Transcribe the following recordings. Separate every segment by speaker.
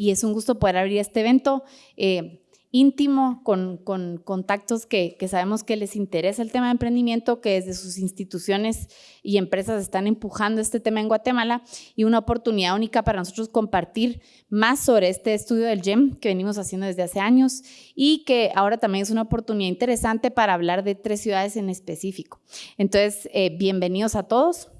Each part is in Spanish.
Speaker 1: y es un gusto poder abrir este evento. Eh, íntimo, con, contactos que, sabemos que les interesa el tema de emprendimiento, que desde sus instituciones y empresas están empujando este tema en Guatemala y una oportunidad única para nosotros compartir más sobre este estudio del GEM que venimos haciendo desde hace años y que ahora también es una oportunidad interesante para hablar de tres ciudades en específico. Entonces, eh, bienvenidos a todos.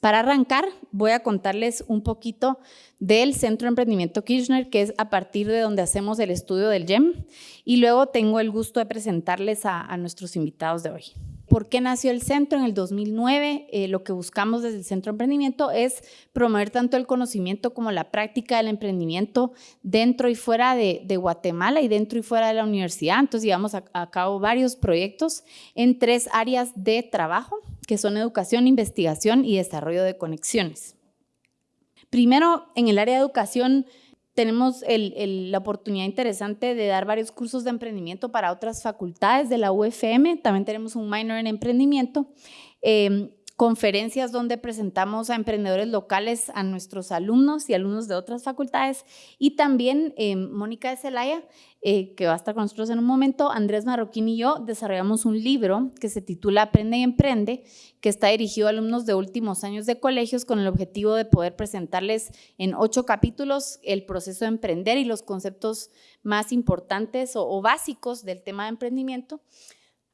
Speaker 1: Para arrancar, voy a contarles un poquito del Centro de Emprendimiento Kirchner, que es a partir de donde hacemos el estudio del GEM, y luego tengo el gusto de presentarles a, nuestros invitados de hoy. ¿Por qué nació el centro en el 2009? Eh, lo que buscamos desde el Centro de Emprendimiento es promover tanto el conocimiento como la práctica del emprendimiento dentro y fuera de, Guatemala y dentro y fuera de la universidad. Entonces llevamos a cabo varios proyectos en tres áreas de trabajo que son educación, investigación y desarrollo de conexiones. Primero, en el área de educación tenemos la oportunidad interesante de dar varios cursos de emprendimiento para otras facultades de la UFM. También tenemos un minor en emprendimiento. Em, conferencias donde presentamos a emprendedores locales, a nuestros alumnos y alumnos de otras facultades. Y también eh, Mónica de Celaya, eh, que va a estar con nosotros en un momento, Andrés Marroquín y yo desarrollamos un libro que se titula Aprende y Emprende, que está dirigido a alumnos de últimos años de colegios con el objetivo de poder presentarles en ocho capítulos el proceso de emprender y los conceptos más importantes o básicos del tema de emprendimiento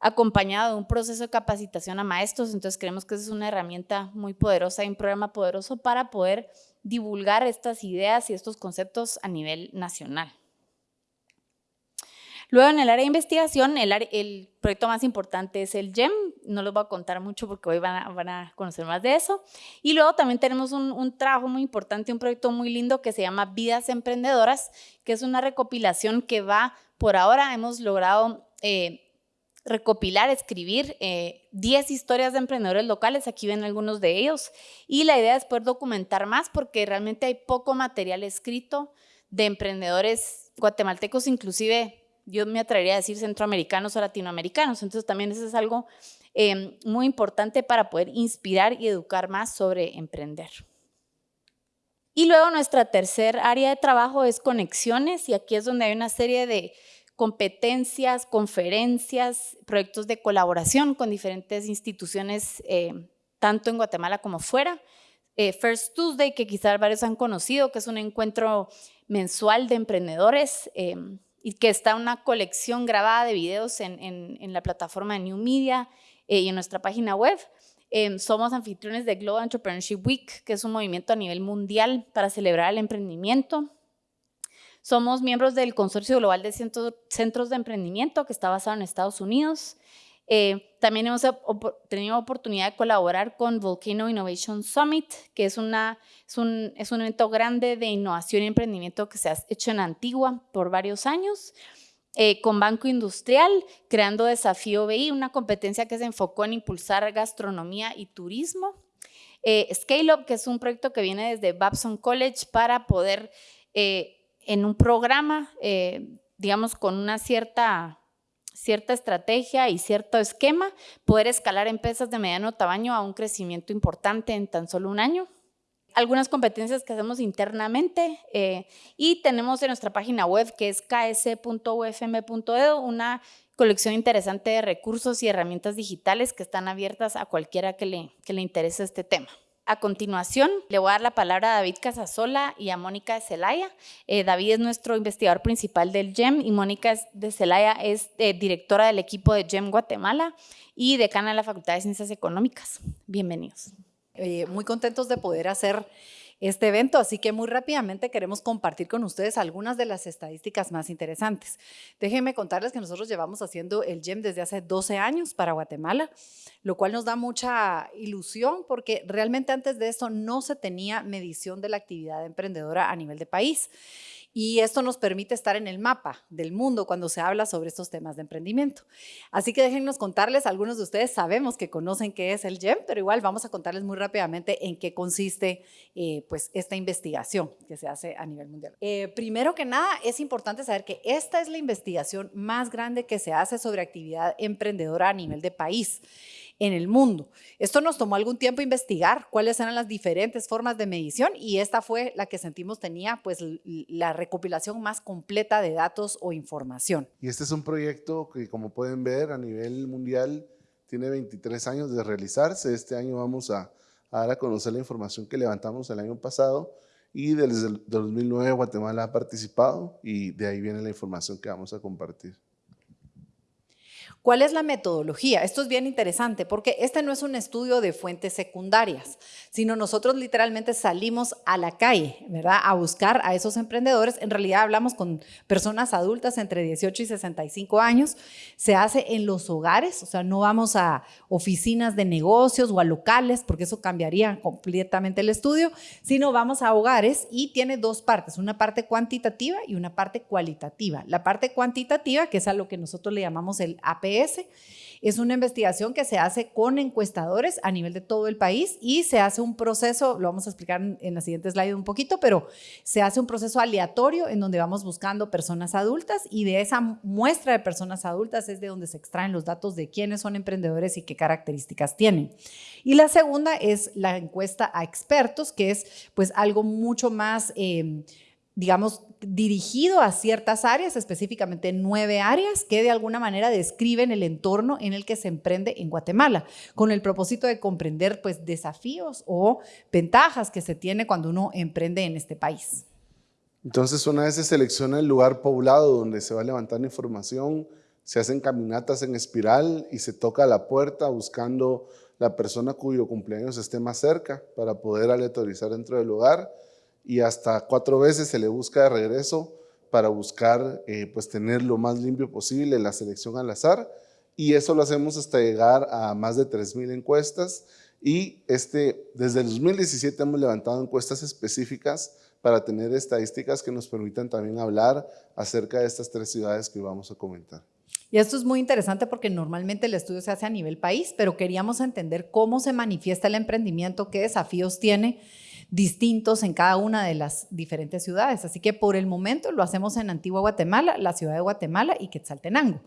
Speaker 1: acompañado de un proceso de capacitación a maestros, entonces creemos que es una herramienta muy poderosa y un programa poderoso para poder divulgar estas ideas y estos conceptos a nivel nacional. Luego en el área de investigación, el, proyecto más importante es el GEM, no les voy a contar mucho porque hoy van a, conocer más de eso. Y luego también tenemos un, trabajo muy importante, un proyecto muy lindo que se llama Vidas Emprendedoras, que es una recopilación que va, por ahora hemos logrado eh, recopilar, escribir 10 eh, historias de emprendedores locales, aquí ven algunos de ellos, y la idea es poder documentar más porque realmente hay poco material escrito de emprendedores guatemaltecos, inclusive yo me atrevería a decir centroamericanos o latinoamericanos, entonces también eso es algo eh, muy importante para poder inspirar y educar más sobre emprender. Y luego nuestra tercer área de trabajo es conexiones y aquí es donde hay una serie de competencias, conferencias, proyectos de colaboración con diferentes instituciones, eh, tanto en Guatemala como fuera. Eh, First Tuesday, que quizás varios han conocido, que es un encuentro mensual de emprendedores eh, y que está una colección grabada de videos en, en la plataforma de New Media y en nuestra página web. somos anfitriones de Global Entrepreneurship Week, que es un movimiento a nivel mundial para celebrar el emprendimiento. Somos miembros del Consorcio Global de Centros de Emprendimiento que está basado en Estados Unidos. Eh, también hemos tenido oportunidad de colaborar con Volcano Innovation Summit, que es, una, es, un, es un evento grande de innovación y emprendimiento que se ha hecho en Antigua por varios años. Eh, con Banco Industrial, creando Desafío BI, una competencia que se enfocó en impulsar gastronomía y turismo. Eh, Scale Up, que es un proyecto que viene desde Babson College para poder eh, en un programa, eh, digamos, con una cierta, cierta estrategia y cierto esquema, poder escalar empresas de mediano tamaño a un crecimiento importante en tan solo un año. Algunas competencias que hacemos internamente eh, y tenemos en nuestra página web que es ks.ufm.edu una colección interesante de recursos y herramientas digitales que están abiertas a cualquiera que le, que le interese este tema. A continuación, le voy a dar la palabra a David Casasola y a Mónica de Celaya. Eh, David es nuestro investigador principal del GEM y Mónica de Celaya es eh, directora del equipo de GEM Guatemala y decana de la Facultad de Ciencias Económicas. Bienvenidos.
Speaker 2: muy contentos de poder hacer este evento, así que muy rápidamente queremos compartir con ustedes algunas de las estadísticas más interesantes. Déjenme contarles que nosotros llevamos haciendo el GEM desde hace 12 años para Guatemala, lo cual nos da mucha ilusión porque realmente antes de esto no se tenía medición de la actividad emprendedora a nivel de país y esto nos permite estar en el mapa del mundo cuando se habla sobre estos temas de emprendimiento. Así que déjennos contarles, algunos de ustedes sabemos que conocen qué es el GEM, pero igual vamos a contarles muy rápidamente en qué consiste eh, pues esta investigación que se hace a nivel mundial. Eh, primero que nada, es importante saber que esta es la investigación más grande que se hace sobre actividad emprendedora a nivel de país. En el mundo. Esto nos tomó algún tiempo investigar cuáles eran las diferentes formas de medición y esta fue la que sentimos tenía pues la recopilación más completa de datos o información.
Speaker 3: Y este es un proyecto que como pueden ver a nivel mundial tiene 23 años de realizarse. Este año vamos a, a dar a conocer la información que levantamos el año pasado y desde el 2009 Guatemala ha participado y de ahí viene la información que vamos a compartir.
Speaker 2: ¿Cuál es la metodología? Esto es bien interesante porque este no es un estudio de fuentes secundarias, sino nosotros literalmente salimos a la calle, ¿verdad? A buscar a esos emprendedores. En realidad hablamos con personas adultas entre 18 y 65 años. Se hace en los hogares, o sea, no vamos a oficinas de negocios o a locales, porque eso cambiaría completamente el estudio, sino vamos a hogares y tiene dos partes, una parte cuantitativa y una parte cualitativa. La parte cuantitativa, que es a lo que nosotros le llamamos el AP es una investigación que se hace con encuestadores a nivel de todo el país y se hace un proceso, lo vamos a explicar en la siguiente slide un poquito, pero se hace un proceso aleatorio en donde vamos buscando personas adultas y de esa muestra de personas adultas es de donde se extraen los datos de quiénes son emprendedores y qué características tienen. Y la segunda es la encuesta a expertos, que es pues algo mucho más... Eh, digamos, dirigido a ciertas áreas, específicamente nueve áreas que de alguna manera describen el entorno en el que se emprende en Guatemala, con el propósito de comprender pues desafíos o ventajas que se tiene cuando uno emprende en este país.
Speaker 3: Entonces, una vez se selecciona el lugar poblado donde se va a levantar información, se hacen caminatas en espiral y se toca la puerta buscando la persona cuyo cumpleaños esté más cerca para poder aleatorizar dentro del lugar y hasta cuatro veces se le busca de regreso para buscar eh, pues tener lo más limpio posible la selección al azar y eso lo hacemos hasta llegar a más de 3.000 encuestas y este, desde el 2017 hemos levantado encuestas específicas para tener estadísticas que nos permitan también hablar acerca de estas tres ciudades que vamos a comentar.
Speaker 2: Y esto es muy interesante porque normalmente el estudio se hace a nivel país, pero queríamos entender cómo se manifiesta el emprendimiento, qué desafíos tiene distintos en cada una de las diferentes ciudades. Así que por el momento lo hacemos en Antigua Guatemala, la ciudad de Guatemala y Quetzaltenango.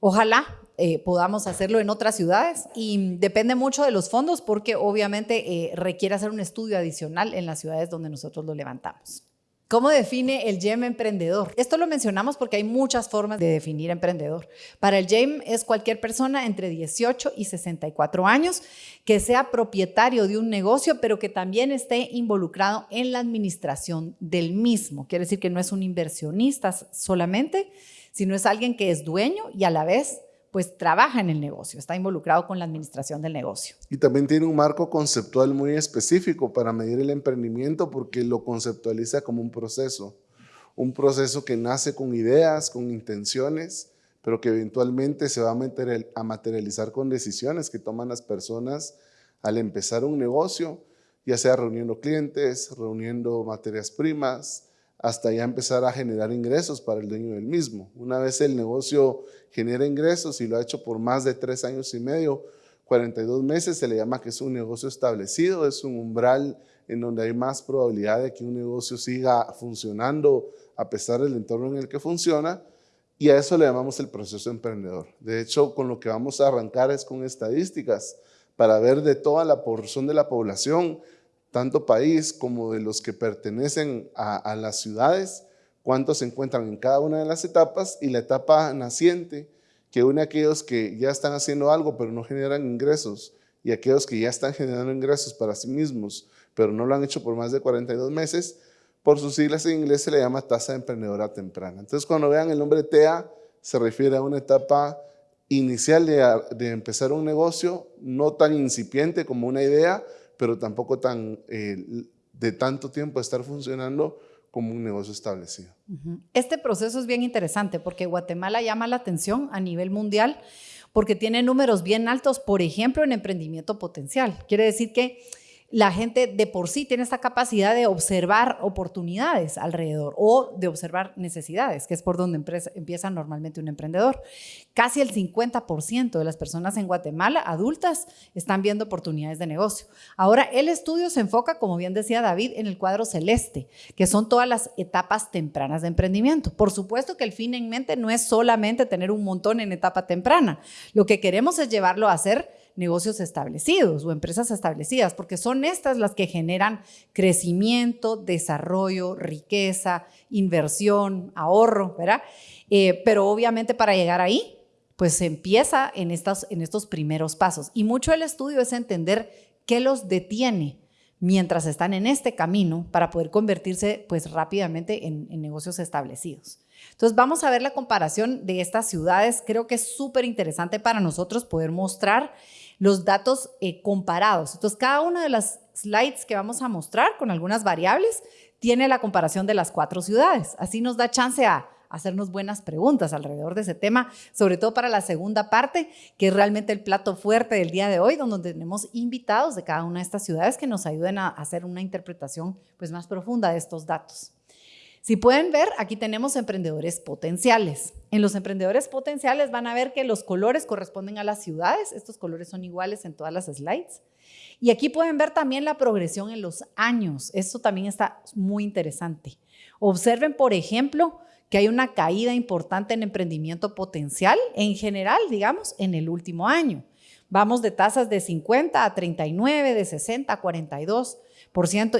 Speaker 2: Ojalá eh, podamos hacerlo en otras ciudades y depende mucho de los fondos porque obviamente eh, requiere hacer un estudio adicional en las ciudades donde nosotros lo levantamos. ¿Cómo define el GEM emprendedor? Esto lo mencionamos porque hay muchas formas de definir emprendedor. Para el GEM es cualquier persona entre 18 y 64 años que sea propietario de un negocio, pero que también esté involucrado en la administración del mismo. Quiere decir que no es un inversionista solamente, sino es alguien que es dueño y a la vez pues trabaja en el negocio, está involucrado con la administración del negocio.
Speaker 3: Y también tiene un marco conceptual muy específico para medir el emprendimiento porque lo conceptualiza como un proceso, un proceso que nace con ideas, con intenciones, pero que eventualmente se va a materializar con decisiones que toman las personas al empezar un negocio, ya sea reuniendo clientes, reuniendo materias primas, hasta ya empezar a generar ingresos para el dueño del mismo. Una vez el negocio genera ingresos y lo ha hecho por más de tres años y medio, 42 meses, se le llama que es un negocio establecido, es un umbral en donde hay más probabilidad de que un negocio siga funcionando a pesar del entorno en el que funciona, y a eso le llamamos el proceso emprendedor. De hecho, con lo que vamos a arrancar es con estadísticas para ver de toda la porción de la población tanto país como de los que pertenecen a, las ciudades, cuántos se encuentran en cada una de las etapas y la etapa naciente, que une a aquellos que ya están haciendo algo pero no generan ingresos y aquellos que ya están generando ingresos para sí mismos, pero no lo han hecho por más de 42 meses, por sus siglas en inglés se le llama tasa de emprendedora temprana. Entonces cuando vean el nombre TEA, se refiere a una etapa inicial de empezar un negocio, no tan incipiente como una idea, pero tampoco tan, eh, de tanto tiempo estar funcionando como un negocio establecido.
Speaker 2: Este proceso es bien interesante porque Guatemala llama la atención a nivel mundial porque tiene números bien altos, por ejemplo, en emprendimiento potencial. Quiere decir que la gente de por sí tiene esta capacidad de observar oportunidades alrededor o de observar necesidades, que es por donde empieza normalmente un emprendedor. Casi el 50% de las personas en Guatemala, adultas, están viendo oportunidades de negocio. Ahora, el estudio se enfoca, como bien decía David, en el cuadro celeste, que son todas las etapas tempranas de emprendimiento. Por supuesto que el fin en mente no es solamente tener un montón en etapa temprana. Lo que queremos es llevarlo a hacer negocios establecidos o empresas establecidas, porque son estas las que generan crecimiento, desarrollo, riqueza, inversión, ahorro, ¿verdad? Eh, pero obviamente para llegar ahí, pues se empieza en, estas, en estos primeros pasos. Y mucho el estudio es entender qué los detiene mientras están en este camino para poder convertirse pues rápidamente en, negocios establecidos. Entonces vamos a ver la comparación de estas ciudades. Creo que es súper interesante para nosotros poder mostrar los datos eh, comparados. Entonces cada una de las slides que vamos a mostrar con algunas variables tiene la comparación de las cuatro ciudades. Así nos da chance a hacernos buenas preguntas alrededor de ese tema, sobre todo para la segunda parte, que es realmente el plato fuerte del día de hoy, donde tenemos invitados de cada una de estas ciudades que nos ayuden a hacer una interpretación pues, más profunda de estos datos. Si pueden ver, aquí tenemos emprendedores potenciales. En los emprendedores potenciales van a ver que los colores corresponden a las ciudades. Estos colores son iguales en todas las slides. Y aquí pueden ver también la progresión en los años. Esto también está muy interesante. Observen, por ejemplo, que hay una caída importante en emprendimiento potencial en general, digamos, en el último año. Vamos de tasas de 50 a 39, de 60 a 42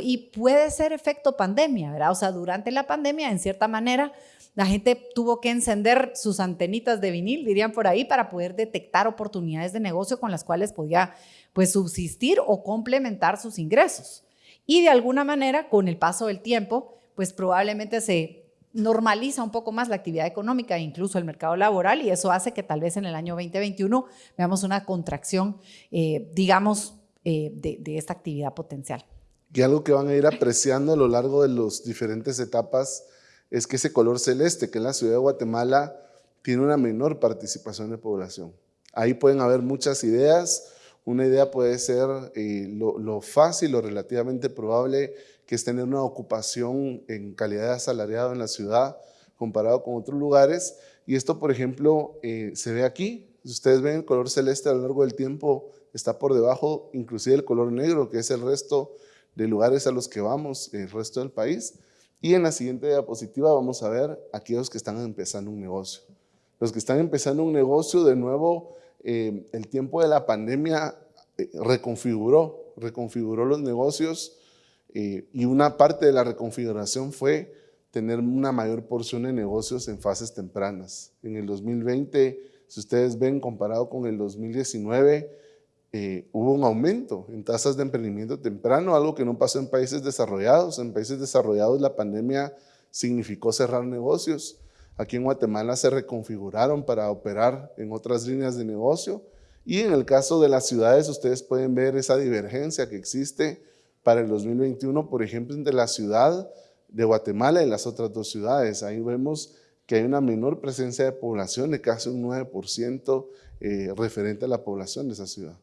Speaker 2: y puede ser efecto pandemia, ¿verdad? O sea, durante la pandemia, en cierta manera, la gente tuvo que encender sus antenitas de vinil, dirían por ahí, para poder detectar oportunidades de negocio con las cuales podía pues subsistir o complementar sus ingresos. Y de alguna manera, con el paso del tiempo, pues probablemente se normaliza un poco más la actividad económica e incluso el mercado laboral y eso hace que tal vez en el año 2021 veamos una contracción, eh, digamos, eh, de, esta actividad potencial.
Speaker 3: Y algo que van a ir apreciando a lo largo de las diferentes etapas es que ese color celeste, que en la ciudad de Guatemala tiene una menor participación de población. Ahí pueden haber muchas ideas. Una idea puede ser eh, lo, fácil o relativamente probable que es tener una ocupación en calidad de asalariado en la ciudad comparado con otros lugares. Y esto, por ejemplo, eh, se ve aquí. Si ustedes ven el color celeste a lo largo del tiempo, está por debajo inclusive el color negro, que es el resto de lugares a los que vamos, el resto del país. Y en la siguiente diapositiva vamos a ver aquellos que están empezando un negocio. Los que están empezando un negocio, de nuevo, eh, el tiempo de la pandemia eh, reconfiguró, reconfiguró los negocios eh, y una parte de la reconfiguración fue tener una mayor porción de negocios en fases tempranas. En el 2020, si ustedes ven, comparado con el 2019, eh, hubo un aumento en tasas de emprendimiento temprano, algo que no pasó en países desarrollados. En países desarrollados la pandemia significó cerrar negocios. Aquí en Guatemala se reconfiguraron para operar en otras líneas de negocio. Y en el caso de las ciudades, ustedes pueden ver esa divergencia que existe para el 2021, por ejemplo, entre la ciudad de Guatemala y las otras dos ciudades. Ahí vemos que hay una menor presencia de población de casi un 9% eh, referente a la población de esa ciudad.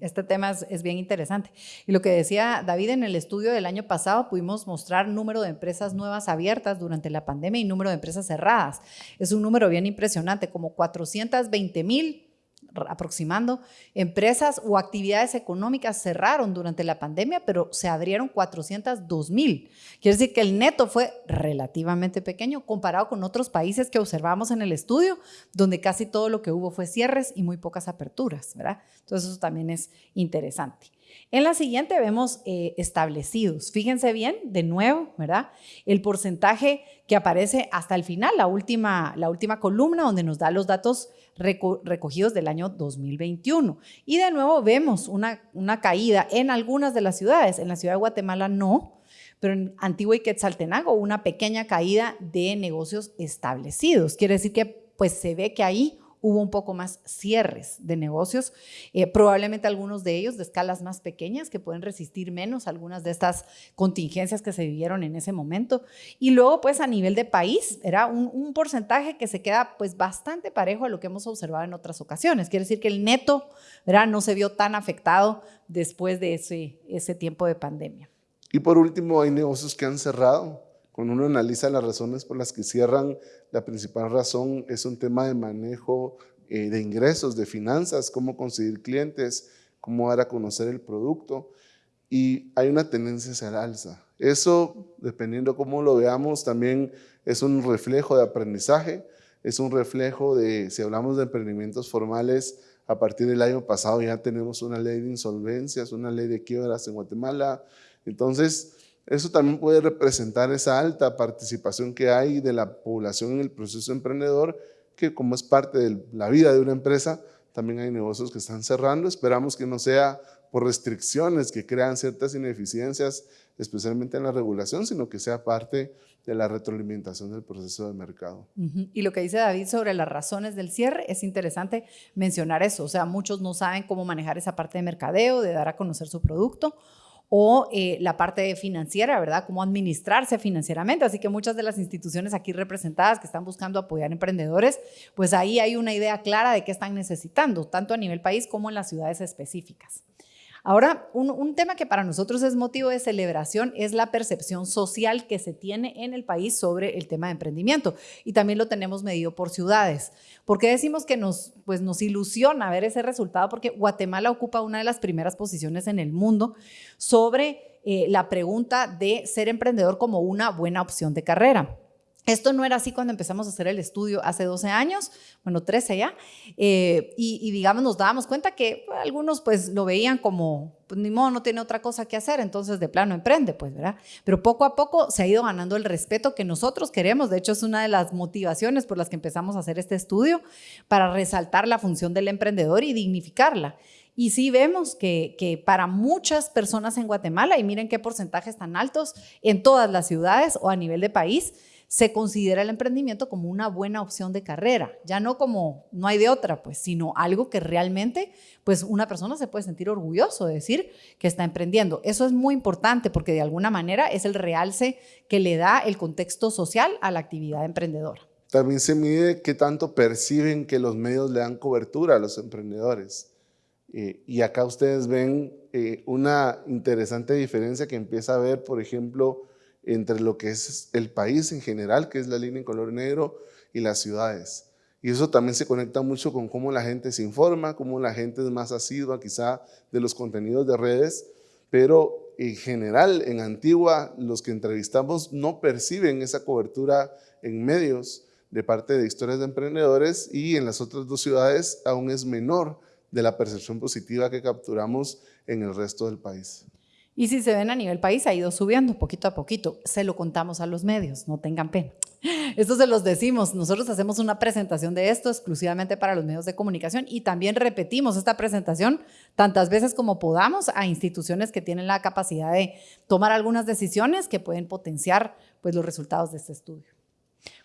Speaker 2: Este tema es, es, bien interesante. Y lo que decía David en el estudio del año pasado, pudimos mostrar número de empresas nuevas abiertas durante la pandemia y número de empresas cerradas. Es un número bien impresionante, como 420 mil aproximando, empresas o actividades económicas cerraron durante la pandemia, pero se abrieron 402 mil. Quiere decir que el neto fue relativamente pequeño comparado con otros países que observamos en el estudio, donde casi todo lo que hubo fue cierres y muy pocas aperturas, ¿verdad? Entonces eso también es interesante. En la siguiente vemos eh, establecidos. Fíjense bien, de nuevo, ¿verdad? El porcentaje que aparece hasta el final, la última, la última columna donde nos da los datos recogidos del año 2021. Y de nuevo vemos una, una caída en algunas de las ciudades. En la ciudad de Guatemala no, pero en Antigua y Quetzaltenango una pequeña caída de negocios establecidos. Quiere decir que pues se ve que ahí hubo un poco más cierres de negocios, eh, probablemente algunos de ellos de escalas más pequeñas que pueden resistir menos algunas de estas contingencias que se vivieron en ese momento. Y luego, pues a nivel de país, era un, porcentaje que se queda pues bastante parejo a lo que hemos observado en otras ocasiones. Quiere decir que el neto ¿verdad? no se vio tan afectado después de ese, ese tiempo de pandemia.
Speaker 3: Y por último, hay negocios que han cerrado. Cuando uno analiza las razones por las que cierran, la principal razón es un tema de manejo eh, de ingresos, de finanzas, cómo conseguir clientes, cómo dar a conocer el producto. Y hay una tendencia hacia el alza. Eso, dependiendo cómo lo veamos, también es un reflejo de aprendizaje. es un reflejo de, si hablamos de emprendimientos formales, a partir del año pasado ya tenemos una ley de insolvencias, una ley de quiebras en Guatemala. Entonces, eso también puede representar esa alta participación que hay de la población en el proceso emprendedor, que como es parte de la vida de una empresa, también hay negocios que están cerrando. Esperamos que no sea por restricciones que crean ciertas ineficiencias, especialmente en la regulación, sino que sea parte de la retroalimentación del proceso de mercado.
Speaker 2: Y lo que dice David sobre las razones del cierre, es interesante mencionar eso. O sea, muchos no saben cómo manejar esa parte de mercadeo, de dar a conocer su producto, o eh, la parte financiera, ¿verdad? Cómo administrarse financieramente. Así que muchas de las instituciones aquí representadas que están buscando apoyar emprendedores, pues ahí hay una idea clara de qué están necesitando, tanto a nivel país como en las ciudades específicas. Ahora, un, tema que para nosotros es motivo de celebración es la percepción social que se tiene en el país sobre el tema de emprendimiento y también lo tenemos medido por ciudades. ¿Por qué decimos que nos, pues nos ilusiona ver ese resultado? Porque Guatemala ocupa una de las primeras posiciones en el mundo sobre eh, la pregunta de ser emprendedor como una buena opción de carrera. Esto no era así cuando empezamos a hacer el estudio hace 12 años, bueno, 13 ya, eh, y, digamos nos dábamos cuenta que algunos pues lo veían como, pues ni modo, no tiene otra cosa que hacer, entonces de plano emprende, pues, ¿verdad? Pero poco a poco se ha ido ganando el respeto que nosotros queremos, de hecho es una de las motivaciones por las que empezamos a hacer este estudio, para resaltar la función del emprendedor y dignificarla. Y sí vemos que, que, para muchas personas en Guatemala, y miren qué porcentajes tan altos en todas las ciudades o a nivel de país, se considera el emprendimiento como una buena opción de carrera, ya no como no hay de otra, pues, sino algo que realmente, pues, una persona se puede sentir orgulloso de decir que está emprendiendo. Eso es muy importante porque de alguna manera es el realce que le da el contexto social a la actividad emprendedora.
Speaker 3: También se mide qué tanto perciben que los medios le dan cobertura a los emprendedores. Eh, y acá ustedes ven eh, una interesante diferencia que empieza a ver, por ejemplo, entre lo que es el país en general, que es la línea en color negro, y las ciudades. Y eso también se conecta mucho con cómo la gente se informa, cómo la gente es más asidua quizá de los contenidos de redes, pero en general, en Antigua, los que entrevistamos no perciben esa cobertura en medios de parte de historias de emprendedores y en las otras dos ciudades aún es menor de la percepción positiva que capturamos en el resto del país.
Speaker 2: Y si se ven a nivel país, ha ido subiendo poquito a poquito. Se lo contamos a los medios, no tengan pena. Esto se los decimos. Nosotros hacemos una presentación de esto exclusivamente para los medios de comunicación y también repetimos esta presentación tantas veces como podamos a instituciones que tienen la capacidad de tomar algunas decisiones que pueden potenciar pues, los resultados de este estudio.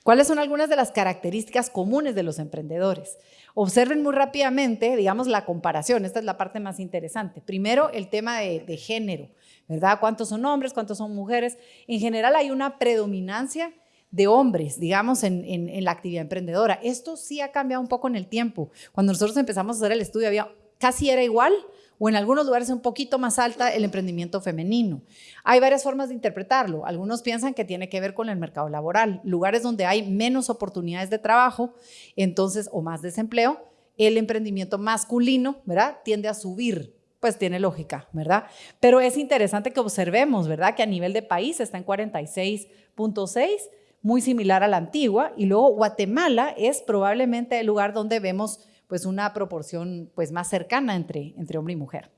Speaker 2: ¿Cuáles son algunas de las características comunes de los emprendedores? Observen muy rápidamente, digamos, la comparación. Esta es la parte más interesante. Primero, el tema de, género, ¿verdad? ¿Cuántos son hombres? ¿Cuántos son mujeres? En general hay una predominancia de hombres, digamos, en, la actividad emprendedora. Esto sí ha cambiado un poco en el tiempo. Cuando nosotros empezamos a hacer el estudio, había, casi era igual, o en algunos lugares un poquito más alta el emprendimiento femenino. Hay varias formas de interpretarlo. Algunos piensan que tiene que ver con el mercado laboral, lugares donde hay menos oportunidades de trabajo, entonces, o más desempleo, el emprendimiento masculino, ¿verdad? Tiende a subir, pues tiene lógica, ¿verdad? Pero es interesante que observemos, ¿verdad? Que a nivel de país está en 46.6, muy similar a la antigua, y luego Guatemala es probablemente el lugar donde vemos pues una proporción pues más cercana entre, entre hombre y mujer.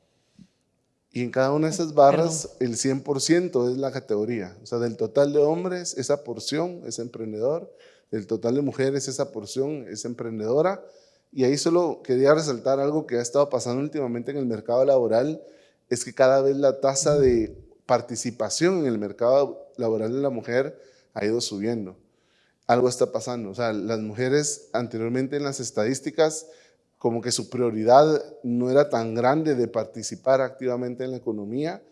Speaker 3: Y en cada una de esas barras el 100% es la categoría. O sea, del total de hombres, esa porción es emprendedor, del total de mujeres, esa porción es emprendedora. Y ahí solo quería resaltar algo que ha estado pasando últimamente en el mercado laboral, es que cada vez la tasa de participación en el mercado laboral de la mujer ha ido subiendo. Algo está pasando. O sea, las mujeres anteriormente en las estadísticas como que su prioridad no era tan grande de participar activamente en la economía,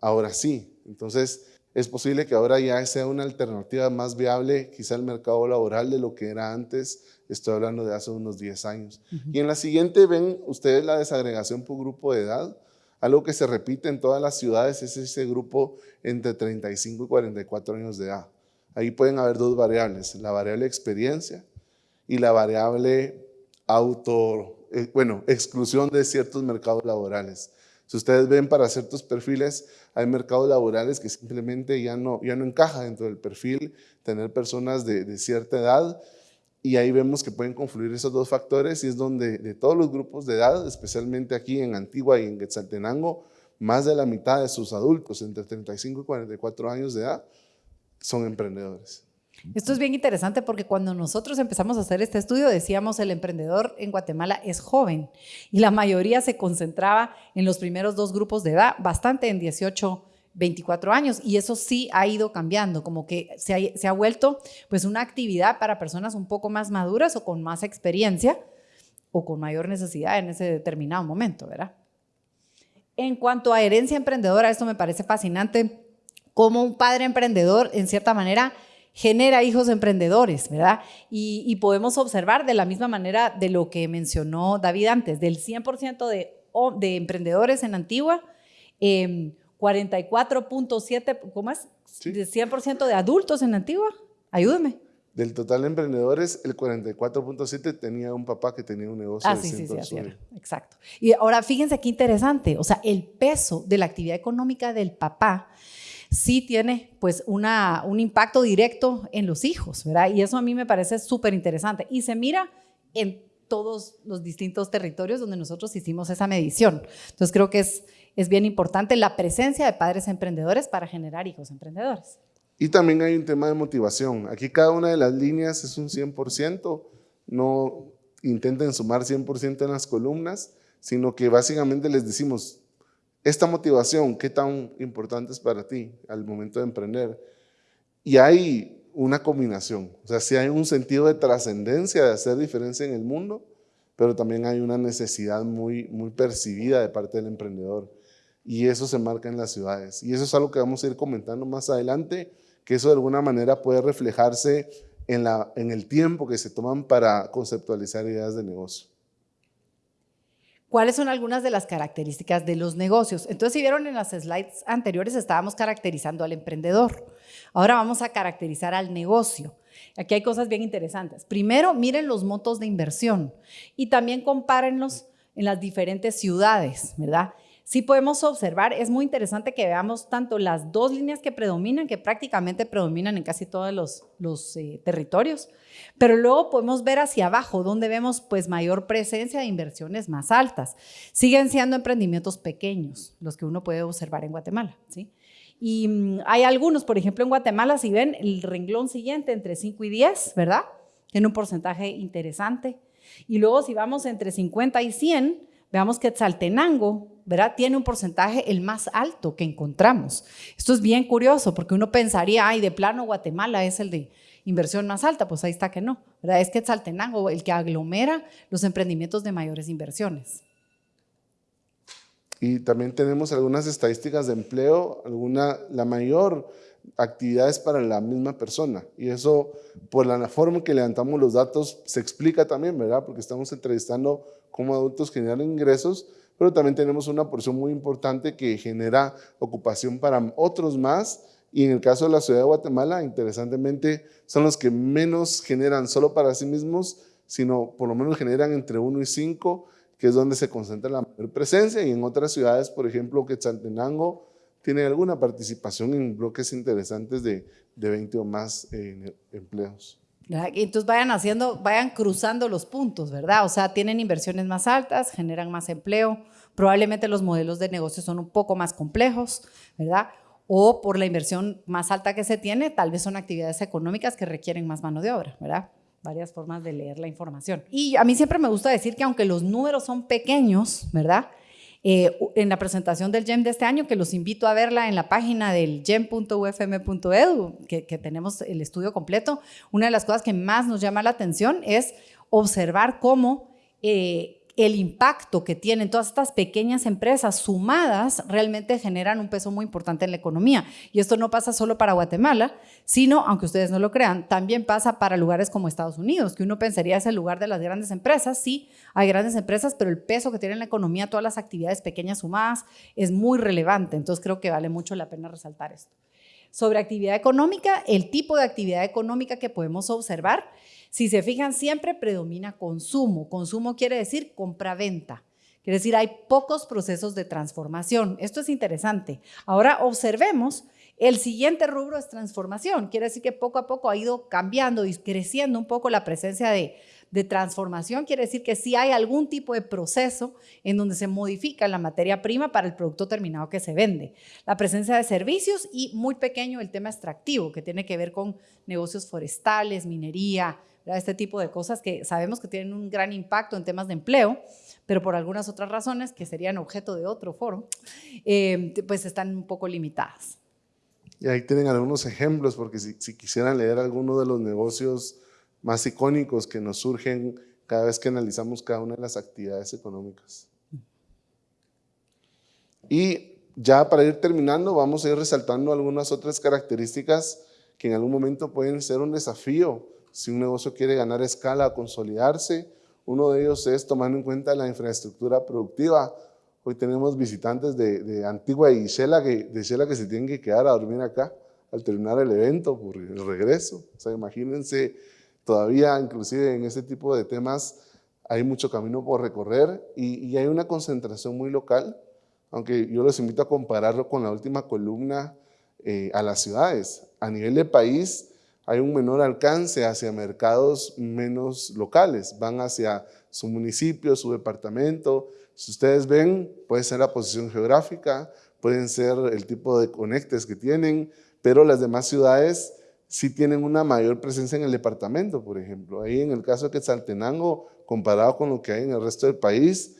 Speaker 3: ahora sí. Entonces, es posible que ahora ya sea una alternativa más viable quizá el mercado laboral de lo que era antes, estoy hablando de hace unos 10 años. Y en la siguiente ven ustedes la desagregación por grupo de edad, algo que se repite en todas las ciudades es ese grupo entre 35 y 44 años de edad. Ahí pueden haber dos variables, la variable experiencia y la variable auto, eh, bueno, exclusión de ciertos mercados laborales. Si ustedes ven para ciertos perfiles, hay mercados laborales que simplemente ya no, ya no encaja dentro del perfil tener personas de, cierta edad y ahí vemos que pueden confluir esos dos factores y es donde de todos los grupos de edad, especialmente aquí en Antigua y en Quetzaltenango, más de la mitad de sus adultos entre 35 y 44 años de edad son emprendedores.
Speaker 2: Esto es bien interesante porque cuando nosotros empezamos a hacer este estudio decíamos el emprendedor en Guatemala es joven y la mayoría se concentraba en los primeros dos grupos de edad, bastante en 18 24 años y eso sí ha ido cambiando, como que se ha, se ha, vuelto pues una actividad para personas un poco más maduras o con más experiencia o con mayor necesidad en ese determinado momento, ¿verdad? En cuanto a herencia emprendedora, esto me parece fascinante, como un padre emprendedor en cierta manera genera hijos emprendedores, ¿verdad? Y, podemos observar de la misma manera de lo que mencionó David antes, del 100% de, de emprendedores en Antigua, eh, 44.7, ¿cómo es? De 100% de adultos en Antigua. Ayúdeme.
Speaker 3: Del total de emprendedores, el 44.7 tenía un papá que tenía un negocio
Speaker 2: ah,
Speaker 3: de
Speaker 2: sí, sí, sí, así Exacto. Y ahora fíjense qué interesante, o sea, el peso de la actividad económica del papá sí tiene pues una, un impacto directo en los hijos, ¿verdad? Y eso a mí me parece súper interesante. Y se mira en todos los distintos territorios donde nosotros hicimos esa medición. Entonces creo que es es bien importante la presencia de padres emprendedores para generar hijos emprendedores.
Speaker 3: Y también hay un tema de motivación. Aquí cada una de las líneas es un 100%, no intenten sumar 100% en las columnas, sino que básicamente les decimos, esta motivación, ¿qué tan importante es para ti al momento de emprender? Y hay una combinación, o sea, si hay un sentido de trascendencia, de hacer diferencia en el mundo, pero también hay una necesidad muy, muy percibida de parte del emprendedor y eso se marca en las ciudades. Y eso es algo que vamos a ir comentando más adelante, que eso de alguna manera puede reflejarse en, la, en el tiempo que se toman para conceptualizar ideas de negocio.
Speaker 2: ¿Cuáles son algunas de las características de los negocios? Entonces, si vieron en las slides anteriores, estábamos caracterizando al emprendedor. Ahora vamos a caracterizar al negocio. Aquí hay cosas bien interesantes. Primero, miren los montos de inversión y también compárenlos en las diferentes ciudades, ¿verdad? Sí podemos observar, es muy interesante que veamos tanto las dos líneas que predominan, que prácticamente predominan en casi todos los, eh, territorios, pero luego podemos ver hacia abajo, donde vemos pues mayor presencia de inversiones más altas. Siguen siendo emprendimientos pequeños, los que uno puede observar en Guatemala, ¿sí? Y mm, hay algunos, por ejemplo, en Guatemala, si ven el renglón siguiente entre 5 y 10, ¿verdad? Tiene un porcentaje interesante. Y luego si vamos entre 50 y 100, veamos que Tzaltenango, ¿verdad? Tiene un porcentaje el más alto que encontramos. Esto es bien curioso porque uno pensaría, ay, de plano Guatemala es el de inversión más alta, pues ahí está que no, ¿verdad? Es que Tzaltenango el que aglomera los emprendimientos de mayores inversiones.
Speaker 3: Y también tenemos algunas estadísticas de empleo, alguna, la mayor actividad es para la misma persona. Y eso, por la forma en que levantamos los datos, se explica también, ¿verdad? Porque estamos entrevistando cómo adultos generan ingresos, pero también tenemos una porción muy importante que genera ocupación para otros más. Y en el caso de la ciudad de Guatemala, interesantemente, son los que menos generan solo para sí mismos, sino por lo menos generan entre 1 y 5, que es donde se concentra la mayor presencia. Y en otras ciudades, por ejemplo, Quetzaltenango, tiene alguna participación en bloques interesantes de, de 20 o más eh, empleos.
Speaker 2: Entonces vayan haciendo, vayan cruzando los puntos, ¿verdad? O sea, tienen inversiones más altas, generan más empleo, probablemente los modelos de negocio son un poco más complejos, ¿verdad? O por la inversión más alta que se tiene, tal vez son actividades económicas que requieren más mano de obra, ¿verdad? Varias formas de leer la información. Y a mí siempre me gusta decir que aunque los números son pequeños, ¿verdad? Eh, en la presentación del GEM de este año, que los invito a verla en la página del gem.ufm.edu, que, tenemos el estudio completo, una de las cosas que más nos llama la atención es observar cómo eh, el impacto que tienen todas estas pequeñas empresas sumadas realmente generan un peso muy importante en la economía. Y esto no pasa solo para Guatemala, sino, aunque ustedes no lo crean, también pasa para lugares como Estados Unidos, que uno pensaría es el lugar de las grandes empresas. Sí, hay grandes empresas, pero el peso que tiene en la economía todas las actividades pequeñas sumadas es muy relevante. Entonces creo que vale mucho la pena resaltar esto. Sobre actividad económica, el tipo de actividad económica que podemos observar si se fijan, siempre predomina consumo. Consumo quiere decir compra-venta. Quiere decir, hay pocos procesos de transformación. Esto es interesante. Ahora observemos El siguiente rubro es transformación. Quiere decir que poco a poco ha ido cambiando y creciendo un poco la presencia de, de transformación. Quiere decir que si hay algún tipo de proceso en donde se modifica la materia prima para el producto terminado que se vende. La presencia de servicios y muy pequeño el tema extractivo, que tiene que ver con negocios forestales, minería, este tipo de cosas que sabemos que tienen un gran impacto en temas de empleo pero por algunas otras razones que serían objeto de otro foro, eh, pues están un poco limitadas.
Speaker 3: Y ahí tienen algunos ejemplos, porque si, si quisieran leer alguno de los negocios más icónicos que nos surgen cada vez que analizamos cada una de las actividades económicas. Y ya para ir terminando, vamos a ir resaltando algunas otras características que en algún momento pueden ser un desafío si un negocio quiere ganar escala, consolidarse. Uno de ellos es tomando en cuenta la infraestructura productiva. Hoy tenemos visitantes de, Antigua y Shela que, de Shela que se tienen que quedar a dormir acá al terminar el evento por el regreso. O sea, imagínense, todavía inclusive en ese tipo de temas hay mucho camino por recorrer y, y hay una concentración muy local, aunque yo los invito a compararlo con la última columna eh, a las ciudades. A nivel de país hay un menor alcance hacia mercados menos locales, van hacia su municipio, su departamento, si ustedes ven, puede ser la posición geográfica, pueden ser el tipo de conectes que tienen, pero las demás ciudades sí tienen una mayor presencia en el departamento, por ejemplo. Ahí en el caso de Quetzaltenango, comparado con lo que hay en el resto del país,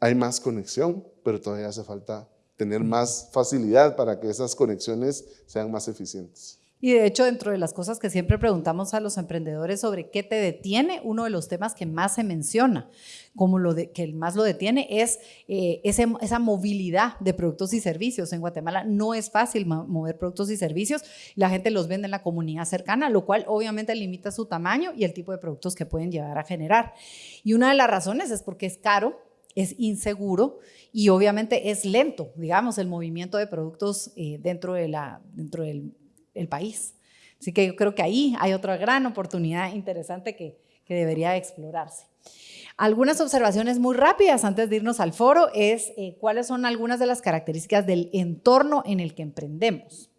Speaker 3: hay más conexión, pero todavía hace falta tener más facilidad para que esas conexiones sean más eficientes.
Speaker 2: Y de hecho, dentro de las cosas que siempre preguntamos a los emprendedores sobre qué te detiene, uno de los temas que más se menciona, como lo de, que más lo detiene, es eh, esa movilidad de productos y servicios. En Guatemala no es fácil mover productos y servicios. La gente los vende en la comunidad cercana, lo cual obviamente limita su tamaño y el tipo de productos que pueden llegar a generar. Y una de las razones es porque es caro, es inseguro y obviamente es lento, digamos, el movimiento de productos eh, dentro, de la, dentro del el país. Así que yo creo que ahí hay otra gran oportunidad interesante que, debería explorarse. Algunas observaciones muy rápidas antes de irnos al foro es eh, cuáles son algunas de las características del entorno en el que emprendemos.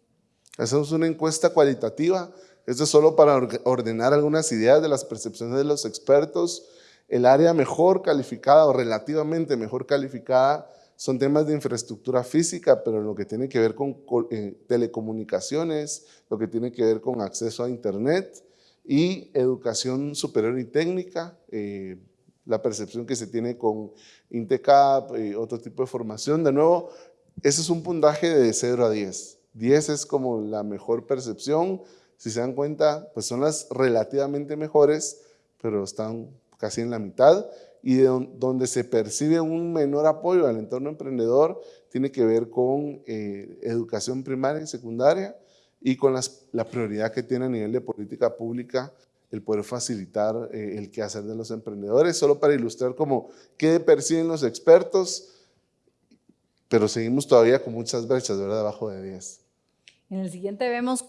Speaker 3: Hacemos una encuesta cualitativa. Esto es solo para ordenar algunas ideas de las percepciones de los expertos. El área mejor calificada o relativamente mejor calificada son temas de infraestructura física, pero lo que tiene que ver con eh, telecomunicaciones, lo que tiene que ver con acceso a internet y educación superior y técnica, eh, la percepción que se tiene con INTECAP, y eh, otro tipo de formación. De nuevo, ese es un puntaje de 0 a 10. 10 es como la mejor percepción. Si se dan cuenta, pues son las relativamente mejores, pero están casi en la mitad y donde se percibe un menor apoyo al entorno emprendedor tiene que ver con eh, educación primaria y secundaria y con la prioridad que tiene a nivel de política pública el poder facilitar eh, el quehacer de los emprendedores, solo para ilustrar como qué perciben los expertos, pero seguimos todavía con muchas brechas, ¿verdad? Debajo de 10.
Speaker 2: En el siguiente vemos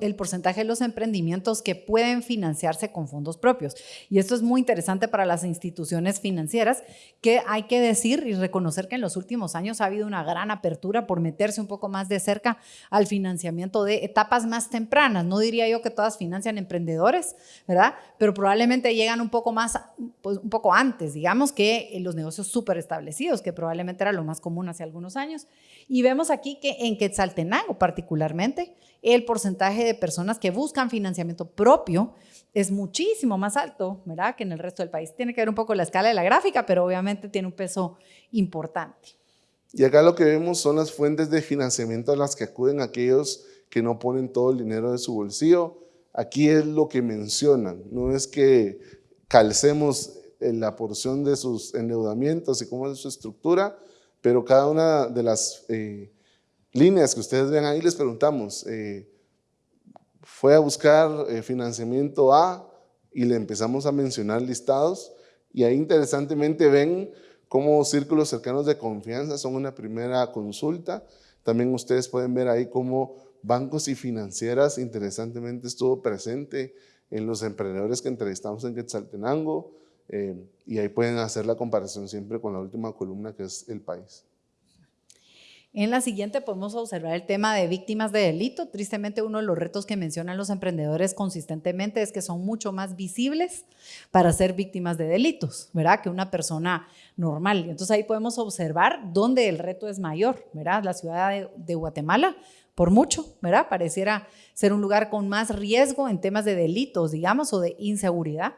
Speaker 2: el porcentaje de los emprendimientos que pueden financiarse con fondos propios. Y esto es muy interesante para las instituciones financieras, que hay que decir y reconocer que en los últimos años ha habido una gran apertura por meterse un poco más de cerca al financiamiento de etapas más tempranas. No diría yo que todas financian emprendedores, ¿verdad? Pero probablemente llegan un poco más, pues un poco antes, digamos, que los negocios súper establecidos, que probablemente era lo más común hace algunos años. Y vemos aquí que en Quetzaltenango particularmente, el porcentaje de personas que buscan financiamiento propio es muchísimo más alto, ¿verdad? Que en el resto del país. Tiene que ver un poco la escala de la gráfica, pero obviamente tiene un peso importante.
Speaker 3: Y acá lo que vemos son las fuentes de financiamiento a las que acuden aquellos que no ponen todo el dinero de su bolsillo. Aquí es lo que mencionan, no es que calcemos la porción de sus endeudamientos y cómo es su estructura, pero cada una de las eh, líneas que ustedes ven ahí les preguntamos, eh, fue a buscar eh, financiamiento A y le empezamos a mencionar listados y ahí interesantemente ven cómo círculos cercanos de confianza son una primera consulta. También ustedes pueden ver ahí cómo bancos y financieras interesantemente estuvo presente en los emprendedores que entrevistamos en Quetzaltenango y ahí pueden hacer la comparación siempre con la última columna que es el país.
Speaker 2: En la siguiente podemos observar el tema de víctimas de delito. Tristemente uno de los retos que mencionan los emprendedores consistentemente es que son mucho más visibles para ser víctimas de delitos, ¿verdad? Que una persona normal. Entonces ahí podemos observar dónde el reto es mayor, ¿verdad? La ciudad de, de Guatemala por mucho, ¿verdad? Pareciera ser un lugar con más riesgo en temas de delitos, digamos, o de inseguridad.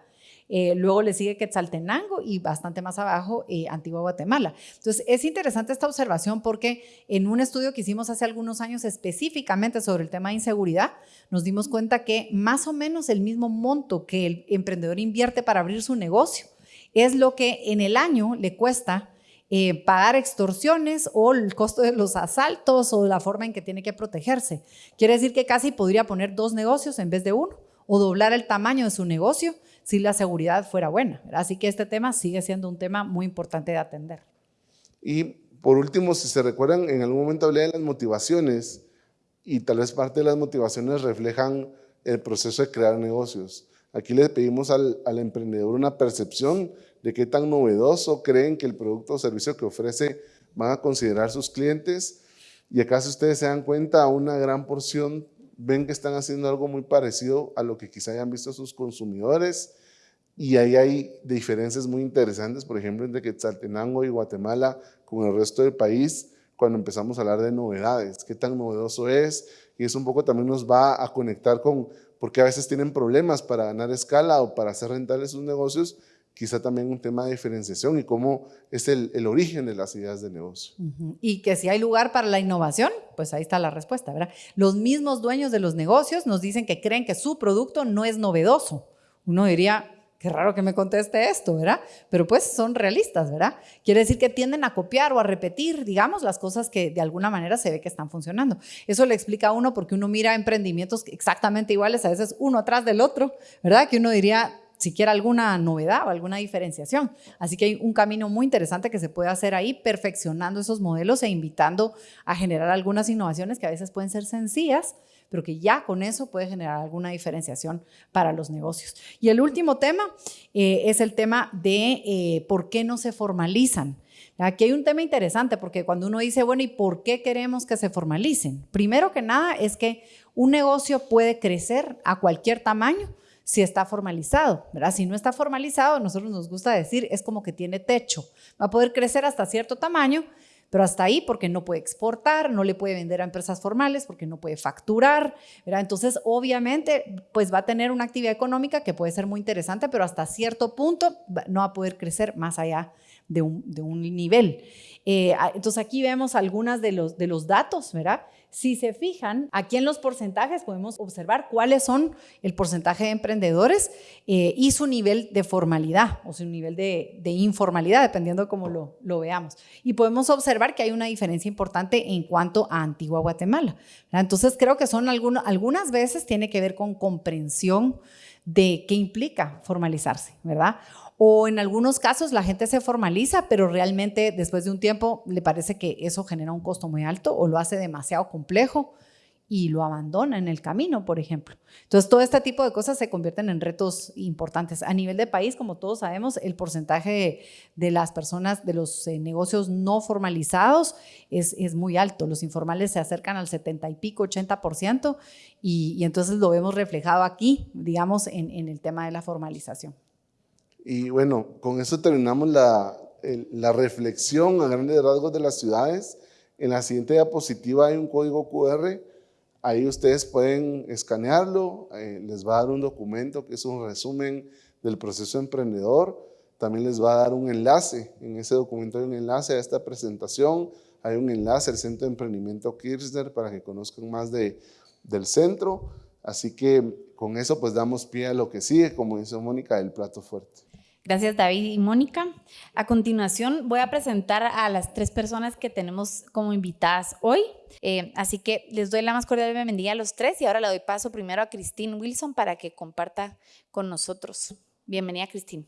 Speaker 2: Eh, luego le sigue Quetzaltenango y bastante más abajo eh, Antigua Guatemala. Entonces, es interesante esta observación porque en un estudio que hicimos hace algunos años específicamente sobre el tema de inseguridad, nos dimos cuenta que más o menos el mismo monto que el emprendedor invierte para abrir su negocio es lo que en el año le cuesta eh, pagar extorsiones o el costo de los asaltos o la forma en que tiene que protegerse. Quiere decir que casi podría poner dos negocios en vez de uno o doblar el tamaño de su negocio si la seguridad fuera buena. Así que este tema sigue siendo un tema muy importante de atender.
Speaker 3: Y por último, si se recuerdan, en algún momento hablé de las motivaciones y tal vez parte de las motivaciones reflejan el proceso de crear negocios. Aquí le pedimos al, al emprendedor una percepción de qué tan novedoso creen que el producto o servicio que ofrece van a considerar sus clientes. Y acá si ustedes se dan cuenta, una gran porción ven que están haciendo algo muy parecido a lo que quizá hayan visto sus consumidores. Y ahí hay diferencias muy interesantes, por ejemplo, entre Quetzaltenango y Guatemala con el resto del país, cuando empezamos a hablar de novedades, qué tan novedoso es, y eso un poco también nos va a conectar con, porque a veces tienen problemas para ganar escala o para hacer rentables sus negocios, quizá también un tema de diferenciación y cómo es el, origen de las ideas de negocio.
Speaker 2: Y que si hay lugar para la innovación, pues ahí está la respuesta, ¿verdad? Los mismos dueños de los negocios nos dicen que creen que su producto no es novedoso. Uno diría, qué raro que me conteste esto, ¿verdad? Pero pues son realistas, ¿verdad? Quiere decir que tienden a copiar o a repetir, digamos, las cosas que de alguna manera se ve que están funcionando. Eso le explica a uno porque uno mira emprendimientos exactamente iguales, a veces uno atrás del otro, ¿verdad? Que uno diría, siquiera alguna novedad o alguna diferenciación. Así que hay un camino muy interesante que se puede hacer ahí, perfeccionando esos modelos e invitando a generar algunas innovaciones que a veces pueden ser sencillas, pero que ya con eso puede generar alguna diferenciación para los negocios. Y el último tema eh, es el tema de eh, por qué no se formalizan. Aquí hay un tema interesante porque cuando uno dice, bueno, ¿y por qué queremos que se formalicen? Primero que nada es que un negocio puede crecer a cualquier tamaño si está formalizado, ¿verdad? Si no está formalizado, nosotros nos gusta decir, es como que tiene techo. Va a poder crecer hasta cierto tamaño, pero hasta ahí porque no puede exportar, no le puede vender a empresas formales, porque no puede facturar, ¿verdad? Entonces, obviamente, pues va a tener una actividad económica que puede ser muy interesante, pero hasta cierto punto no va a poder crecer más allá de un, nivel. Eh, entonces, aquí vemos algunas de los, de los datos, ¿verdad? Si se fijan, aquí en los porcentajes podemos observar cuáles son el porcentaje de emprendedores eh, y su nivel de formalidad o su nivel de, informalidad, dependiendo cómo lo, veamos. Y podemos observar que hay una diferencia importante en cuanto a Antigua Guatemala. Entonces creo que son algunas veces tiene que ver con comprensión de qué implica formalizarse, ¿verdad? O en algunos casos la gente se formaliza, pero realmente después de un tiempo le parece que eso genera un costo muy alto o lo hace demasiado complejo y lo abandona en el camino, por ejemplo. Entonces, todo este tipo de cosas se convierten en retos importantes. A nivel de país, como todos sabemos, el porcentaje de, las personas, de los eh, negocios no formalizados es, es, muy alto. Los informales se acercan al 70 y pico, 80%, y, y entonces lo vemos reflejado aquí, digamos, en, en el tema de la formalización.
Speaker 3: Y bueno, con eso terminamos la, la reflexión a grandes rasgos de las ciudades. En la siguiente diapositiva hay un código QR. Ahí ustedes pueden escanearlo. Eh, les va a dar un documento que es un resumen del proceso emprendedor. También les va a dar un enlace. En ese documento hay un enlace a esta presentación. Hay un enlace al Centro de Emprendimiento Kirchner para que conozcan más de, del centro. Así que con eso pues damos pie a lo que sigue, como dice Mónica, el plato fuerte.
Speaker 1: Gracias David y Mónica. A continuación voy a presentar a las tres personas que tenemos como invitadas hoy. Eh, así que les doy la más cordial bienvenida a los tres y ahora le doy paso primero a Christine Wilson para que comparta con nosotros. Bienvenida Christine.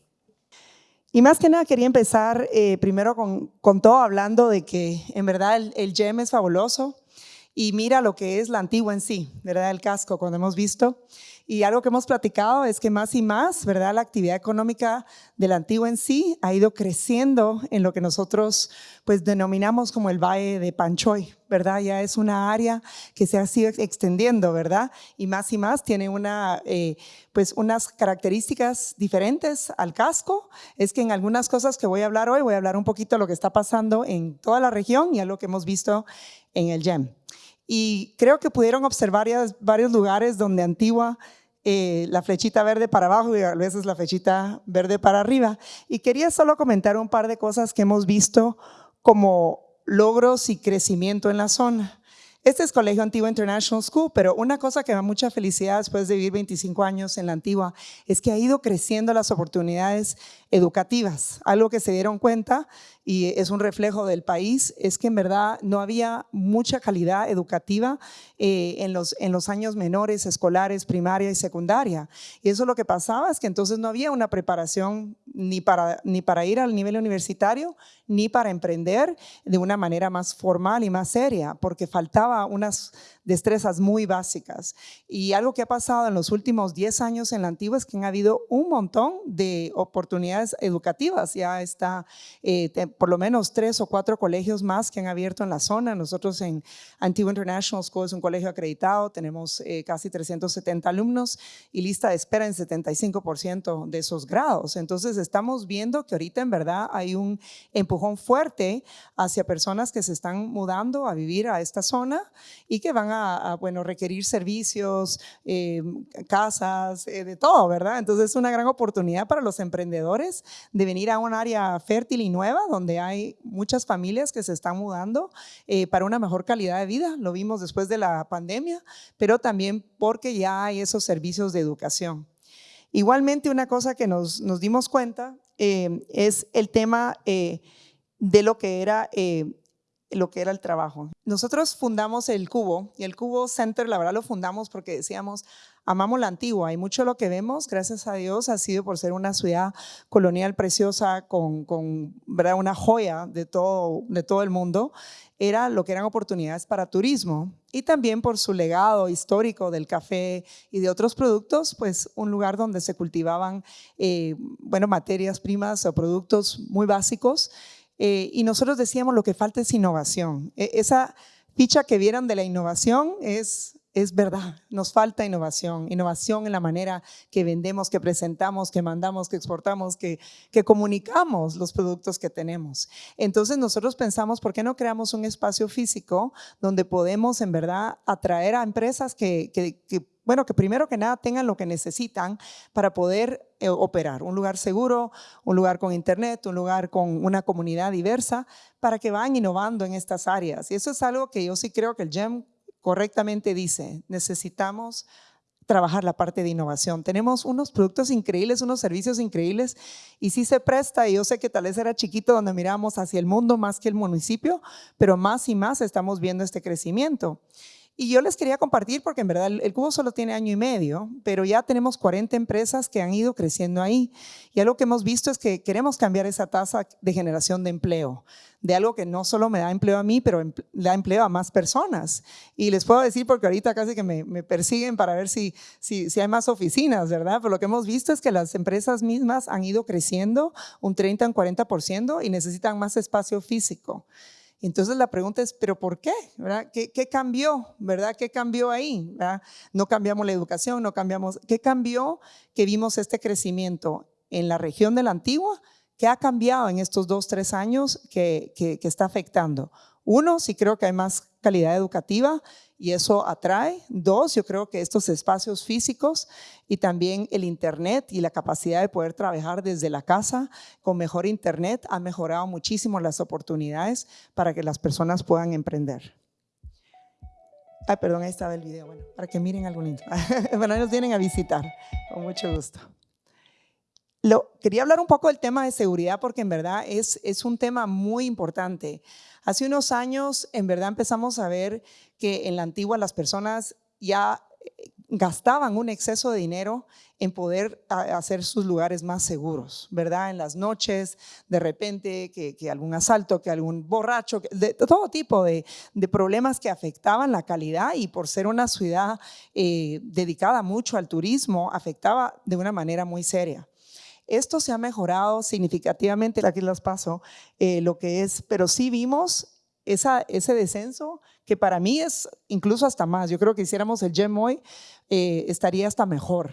Speaker 4: Y más que nada quería empezar eh, primero con, todo hablando de que en verdad el GEM es fabuloso y mira lo que es la antigua en sí, ¿verdad? El casco, cuando hemos visto. Y algo que hemos platicado es que más y más, ¿verdad? La actividad económica de la antigua en sí ha ido creciendo en lo que nosotros pues denominamos como el Valle de Panchoy, ¿verdad? Ya es una área que se ha sido extendiendo, ¿verdad? Y más y más tiene una, eh, pues unas características diferentes al casco. Es que en algunas cosas que voy a hablar hoy, voy a hablar un poquito de lo que está pasando en toda la región y a lo que hemos visto en el GEM. Y creo que pudieron observar varios lugares donde Antigua, eh, la flechita verde para abajo y a veces la flechita verde para arriba. Y quería solo comentar un par de cosas que hemos visto como logros y crecimiento en la zona. Este es Colegio Antigua International School, pero una cosa que me da mucha felicidad después de vivir 25 años en la Antigua es que ha ido creciendo las oportunidades educativas. Algo que se dieron cuenta y es un reflejo del país, es que en verdad no había mucha calidad educativa eh, en, los, en los años menores, escolares, primaria y secundaria. Y eso lo que pasaba es que entonces no había una preparación ni para, ni para ir al nivel universitario, ni para emprender de una manera más formal y más seria, porque faltaba unas destrezas muy básicas. Y algo que ha pasado en los últimos 10 años en la antigua es que han habido un montón de oportunidades educativas. Ya está eh, por lo menos tres o cuatro colegios más que han abierto en la zona. Nosotros en Antigua International School es un colegio acreditado, tenemos eh, casi 370 alumnos y lista de espera en 75% de esos grados. Entonces estamos viendo que ahorita en verdad hay un empujón fuerte hacia personas que se están mudando a vivir a esta zona y que van a, bueno, requerir servicios, eh, casas, de todo, ¿verdad? Entonces es una gran oportunidad para los emprendedores de venir a un área fértil y nueva donde hay muchas familias que se están mudando eh, para una mejor calidad de vida. Lo vimos después de la pandemia, pero también porque ya hay esos servicios de educación. Igualmente, una cosa que nos, nos dimos cuenta es el tema de lo que era lo que era el trabajo. Nosotros fundamos el Cubo y el Cubo Center, la verdad lo fundamos porque decíamos, amamos la antigua y mucho lo que vemos, gracias a Dios, ha sido por ser una ciudad colonial preciosa con, con una joya de todo, de todo el mundo, era lo que eran oportunidades para turismo. Y también por su legado histórico del café y de otros productos, pues un lugar donde se cultivaban, eh, bueno, materias primas o productos muy básicos eh, y nosotros decíamos lo que falta es innovación. E, esa ficha que vieron de la innovación es, es verdad, nos falta innovación, innovación en la manera que vendemos, que presentamos, que mandamos, que exportamos, que, que comunicamos los productos que tenemos. Entonces nosotros pensamos, ¿por qué no creamos un espacio físico donde podemos en verdad atraer a empresas que, que, bueno, que primero que nada tengan lo que necesitan para poder eh, operar. Un lugar seguro, un lugar con internet, un lugar con una comunidad diversa, para que vayan innovando en estas áreas. Y eso es algo que yo sí creo que el GEM correctamente dice. Necesitamos trabajar la parte de innovación. Tenemos unos productos increíbles, unos servicios increíbles y sí se presta, y yo sé que tal vez era chiquito donde miramos hacia el mundo más que el municipio, pero más y más estamos viendo este crecimiento. Y yo les quería compartir porque en verdad el, cubo solo tiene año y medio, pero ya tenemos 40 empresas que han ido creciendo ahí. Y algo que hemos visto es que queremos cambiar esa tasa de generación de empleo, de algo que no solo me da empleo a mí, pero da empleo a más personas. Y les puedo decir, porque ahorita casi que me, persiguen para ver si, si, si, hay más oficinas, ¿verdad? Pero lo que hemos visto es que las empresas mismas han ido creciendo un 30, un 40% y necesitan más espacio físico. Entonces la pregunta es, ¿pero por qué? ¿Verdad? ¿Qué, cambió? ¿Verdad? ¿Qué cambió ahí? No cambiamos la educación, no cambiamos. ¿Qué cambió que vimos este crecimiento en la región de la Antigua? ¿Qué ha cambiado en estos dos, tres años que, que está afectando? Uno, sí creo que hay más calidad educativa y eso atrae. Dos, yo creo que estos espacios físicos y también el Internet y la capacidad de poder trabajar desde la casa con mejor Internet ha mejorado muchísimo las oportunidades para que las personas puedan emprender. Ay, perdón, ahí estaba el video, bueno, para que miren algo lindo. bueno, nos vienen a visitar, con mucho gusto. Lo, quería hablar un poco del tema de seguridad porque en verdad es, es un tema muy importante. Hace unos años, en verdad, empezamos a ver que en la antigua las personas ya gastaban un exceso de dinero en poder hacer sus lugares más seguros, ¿verdad? En las noches, de repente, que, algún asalto, que algún borracho, de, todo tipo de, problemas que afectaban la calidad y por ser una ciudad eh, dedicada mucho al turismo, afectaba de una manera muy seria. Esto se ha mejorado significativamente, aquí las paso, eh, lo que es, pero sí vimos esa, ese descenso que para mí es incluso hasta más. Yo creo que hiciéramos el GEM hoy, eh, estaría hasta mejor.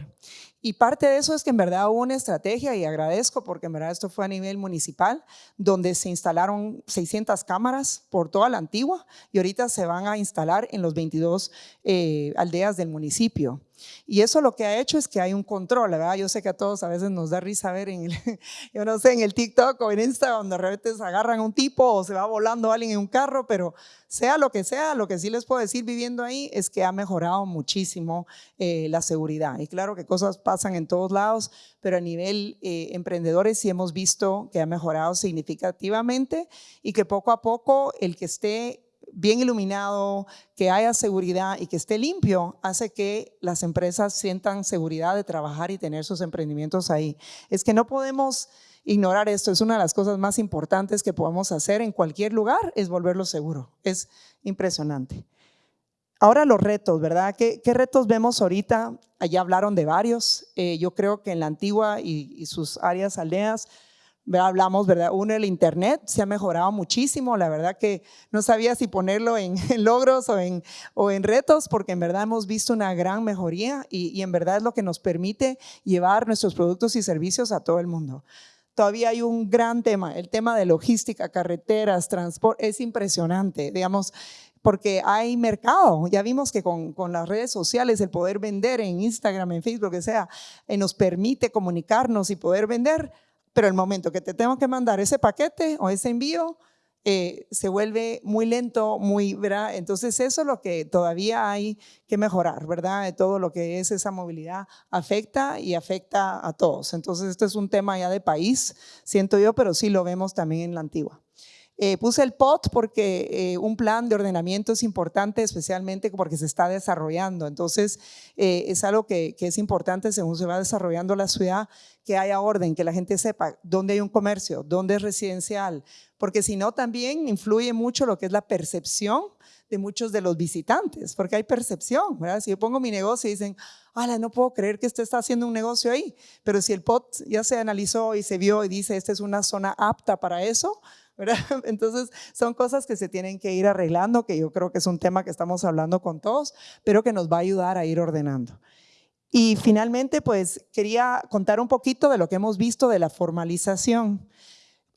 Speaker 4: Y parte de eso es que en verdad hubo una estrategia y agradezco porque en verdad esto fue a nivel municipal, donde se instalaron 600 cámaras por toda la antigua y ahorita se van a instalar en los 22 eh, aldeas del municipio. Y eso lo que ha hecho es que hay un control, ¿verdad? Yo sé que a todos a veces nos da risa ver en el, yo no sé, en el TikTok o en Instagram, donde de repente se agarran a un tipo o se va volando alguien en un carro, pero sea lo que sea, lo que sí les puedo decir viviendo ahí es que ha mejorado muchísimo eh, la seguridad. Y claro que cosas pasan en todos lados, pero a nivel eh, emprendedores sí hemos visto que ha mejorado significativamente y que poco a poco el que esté bien iluminado, que haya seguridad y que esté limpio, hace que las empresas sientan seguridad de trabajar y tener sus emprendimientos ahí. Es que no podemos ignorar esto, es una de las cosas más importantes que podemos hacer en cualquier lugar, es volverlo seguro. Es impresionante. Ahora los retos, ¿verdad? ¿Qué, retos vemos ahorita? Allá hablaron de varios. Eh, yo creo que en la antigua y, y sus áreas aldeas, hablamos, ¿verdad? Uno, el Internet se ha mejorado muchísimo, la verdad que no sabía si ponerlo en, logros o en, o en retos, porque en verdad hemos visto una gran mejoría y, y en verdad es lo que nos permite llevar nuestros productos y servicios a todo el mundo todavía hay un gran tema, el tema de logística, carreteras, transporte, es impresionante, digamos, porque hay mercado. Ya vimos que con, con, las redes sociales, el poder vender en Instagram, en Facebook, que sea, eh, nos permite comunicarnos y poder vender pero el momento que te tengo que mandar ese paquete o ese envío, eh, se vuelve muy lento, muy, ¿verdad? Entonces eso es lo que todavía hay que mejorar, ¿verdad? Todo lo que es esa movilidad afecta y afecta a todos. Entonces esto es un tema ya de país, siento yo, pero sí lo vemos también en la antigua. Eh, puse el POT porque eh, un plan de ordenamiento es importante, especialmente porque se está desarrollando. Entonces, eh, es algo que, que, es importante según se va desarrollando la ciudad, que haya orden, que la gente sepa dónde hay un comercio, dónde es residencial, porque si no también influye mucho lo que es la percepción de muchos de los visitantes, porque hay percepción, ¿verdad? Si yo pongo mi negocio y dicen, ala, no puedo creer que usted está haciendo un negocio ahí, pero si el POT ya se analizó y se vio y dice, esta es una zona apta para eso, Entonces, son cosas que se tienen que ir arreglando, que yo creo que es un tema que estamos hablando con todos, pero que nos va a ayudar a ir ordenando. Y finalmente, pues quería contar un poquito de lo que hemos visto de la formalización.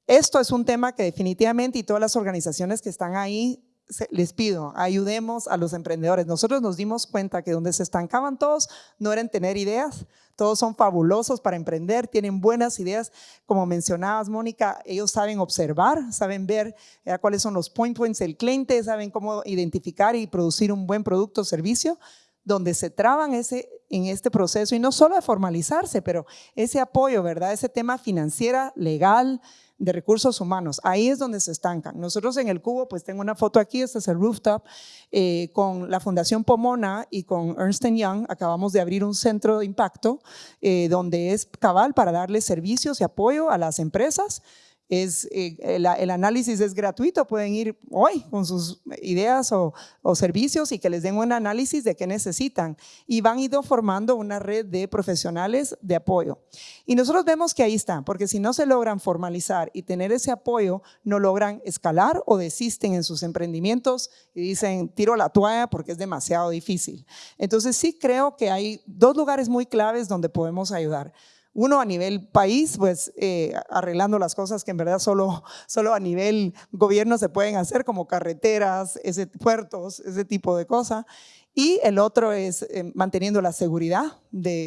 Speaker 4: Esto es un tema que definitivamente y todas las organizaciones que están ahí les pido, ayudemos a los emprendedores. Nosotros nos dimos cuenta que donde se estancaban todos no eran tener ideas, todos son fabulosos para emprender, tienen buenas ideas. Como mencionabas, Mónica, ellos saben observar, saben ver eh, cuáles son los point points del cliente, saben cómo identificar y producir un buen producto o servicio donde se traban ese, en este proceso y no solo de formalizarse, pero ese apoyo, ¿verdad? Ese tema financiera, legal, de recursos humanos. Ahí es donde se estancan. Nosotros en el Cubo, pues tengo una foto aquí, este es el rooftop, eh, con la Fundación Pomona y con Ernst Young, acabamos de abrir un centro de impacto eh, donde es cabal para darle servicios y apoyo a las empresas es, eh, el, análisis es gratuito, pueden ir hoy con sus ideas o, servicios y que les den un análisis de qué necesitan y van ido formando una red de profesionales de apoyo. Y nosotros vemos que ahí está, porque si no se logran formalizar y tener ese apoyo, no logran escalar o desisten en sus emprendimientos y dicen, tiro la toalla porque es demasiado difícil. Entonces sí creo que hay dos lugares muy claves donde podemos ayudar. Uno a nivel país, pues eh, arreglando las cosas que en verdad solo, solo a nivel gobierno se pueden hacer, como carreteras, puertos, ese tipo de cosas. Y el otro es eh, manteniendo la seguridad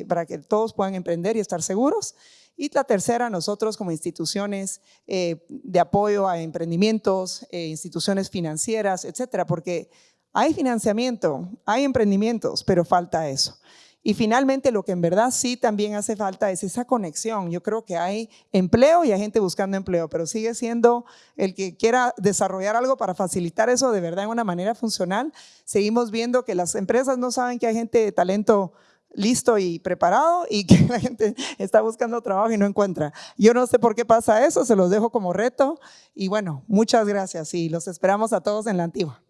Speaker 4: para que todos puedan emprender y estar seguros. Y la tercera, nosotros como instituciones eh, de apoyo a emprendimientos, instituciones financieras, etcétera, porque hay financiamiento, hay emprendimientos, pero falta eso. Y finalmente, lo que en verdad sí también hace falta es esa conexión. Yo creo que hay empleo y hay gente buscando empleo, pero sigue siendo el que quiera desarrollar algo para facilitar eso de verdad en una manera funcional. Seguimos viendo que las empresas no saben que hay gente de talento listo y preparado y que la gente está buscando trabajo y no encuentra. Yo no sé por qué pasa eso, se los dejo como reto y bueno, muchas gracias y los esperamos a todos en la antigua.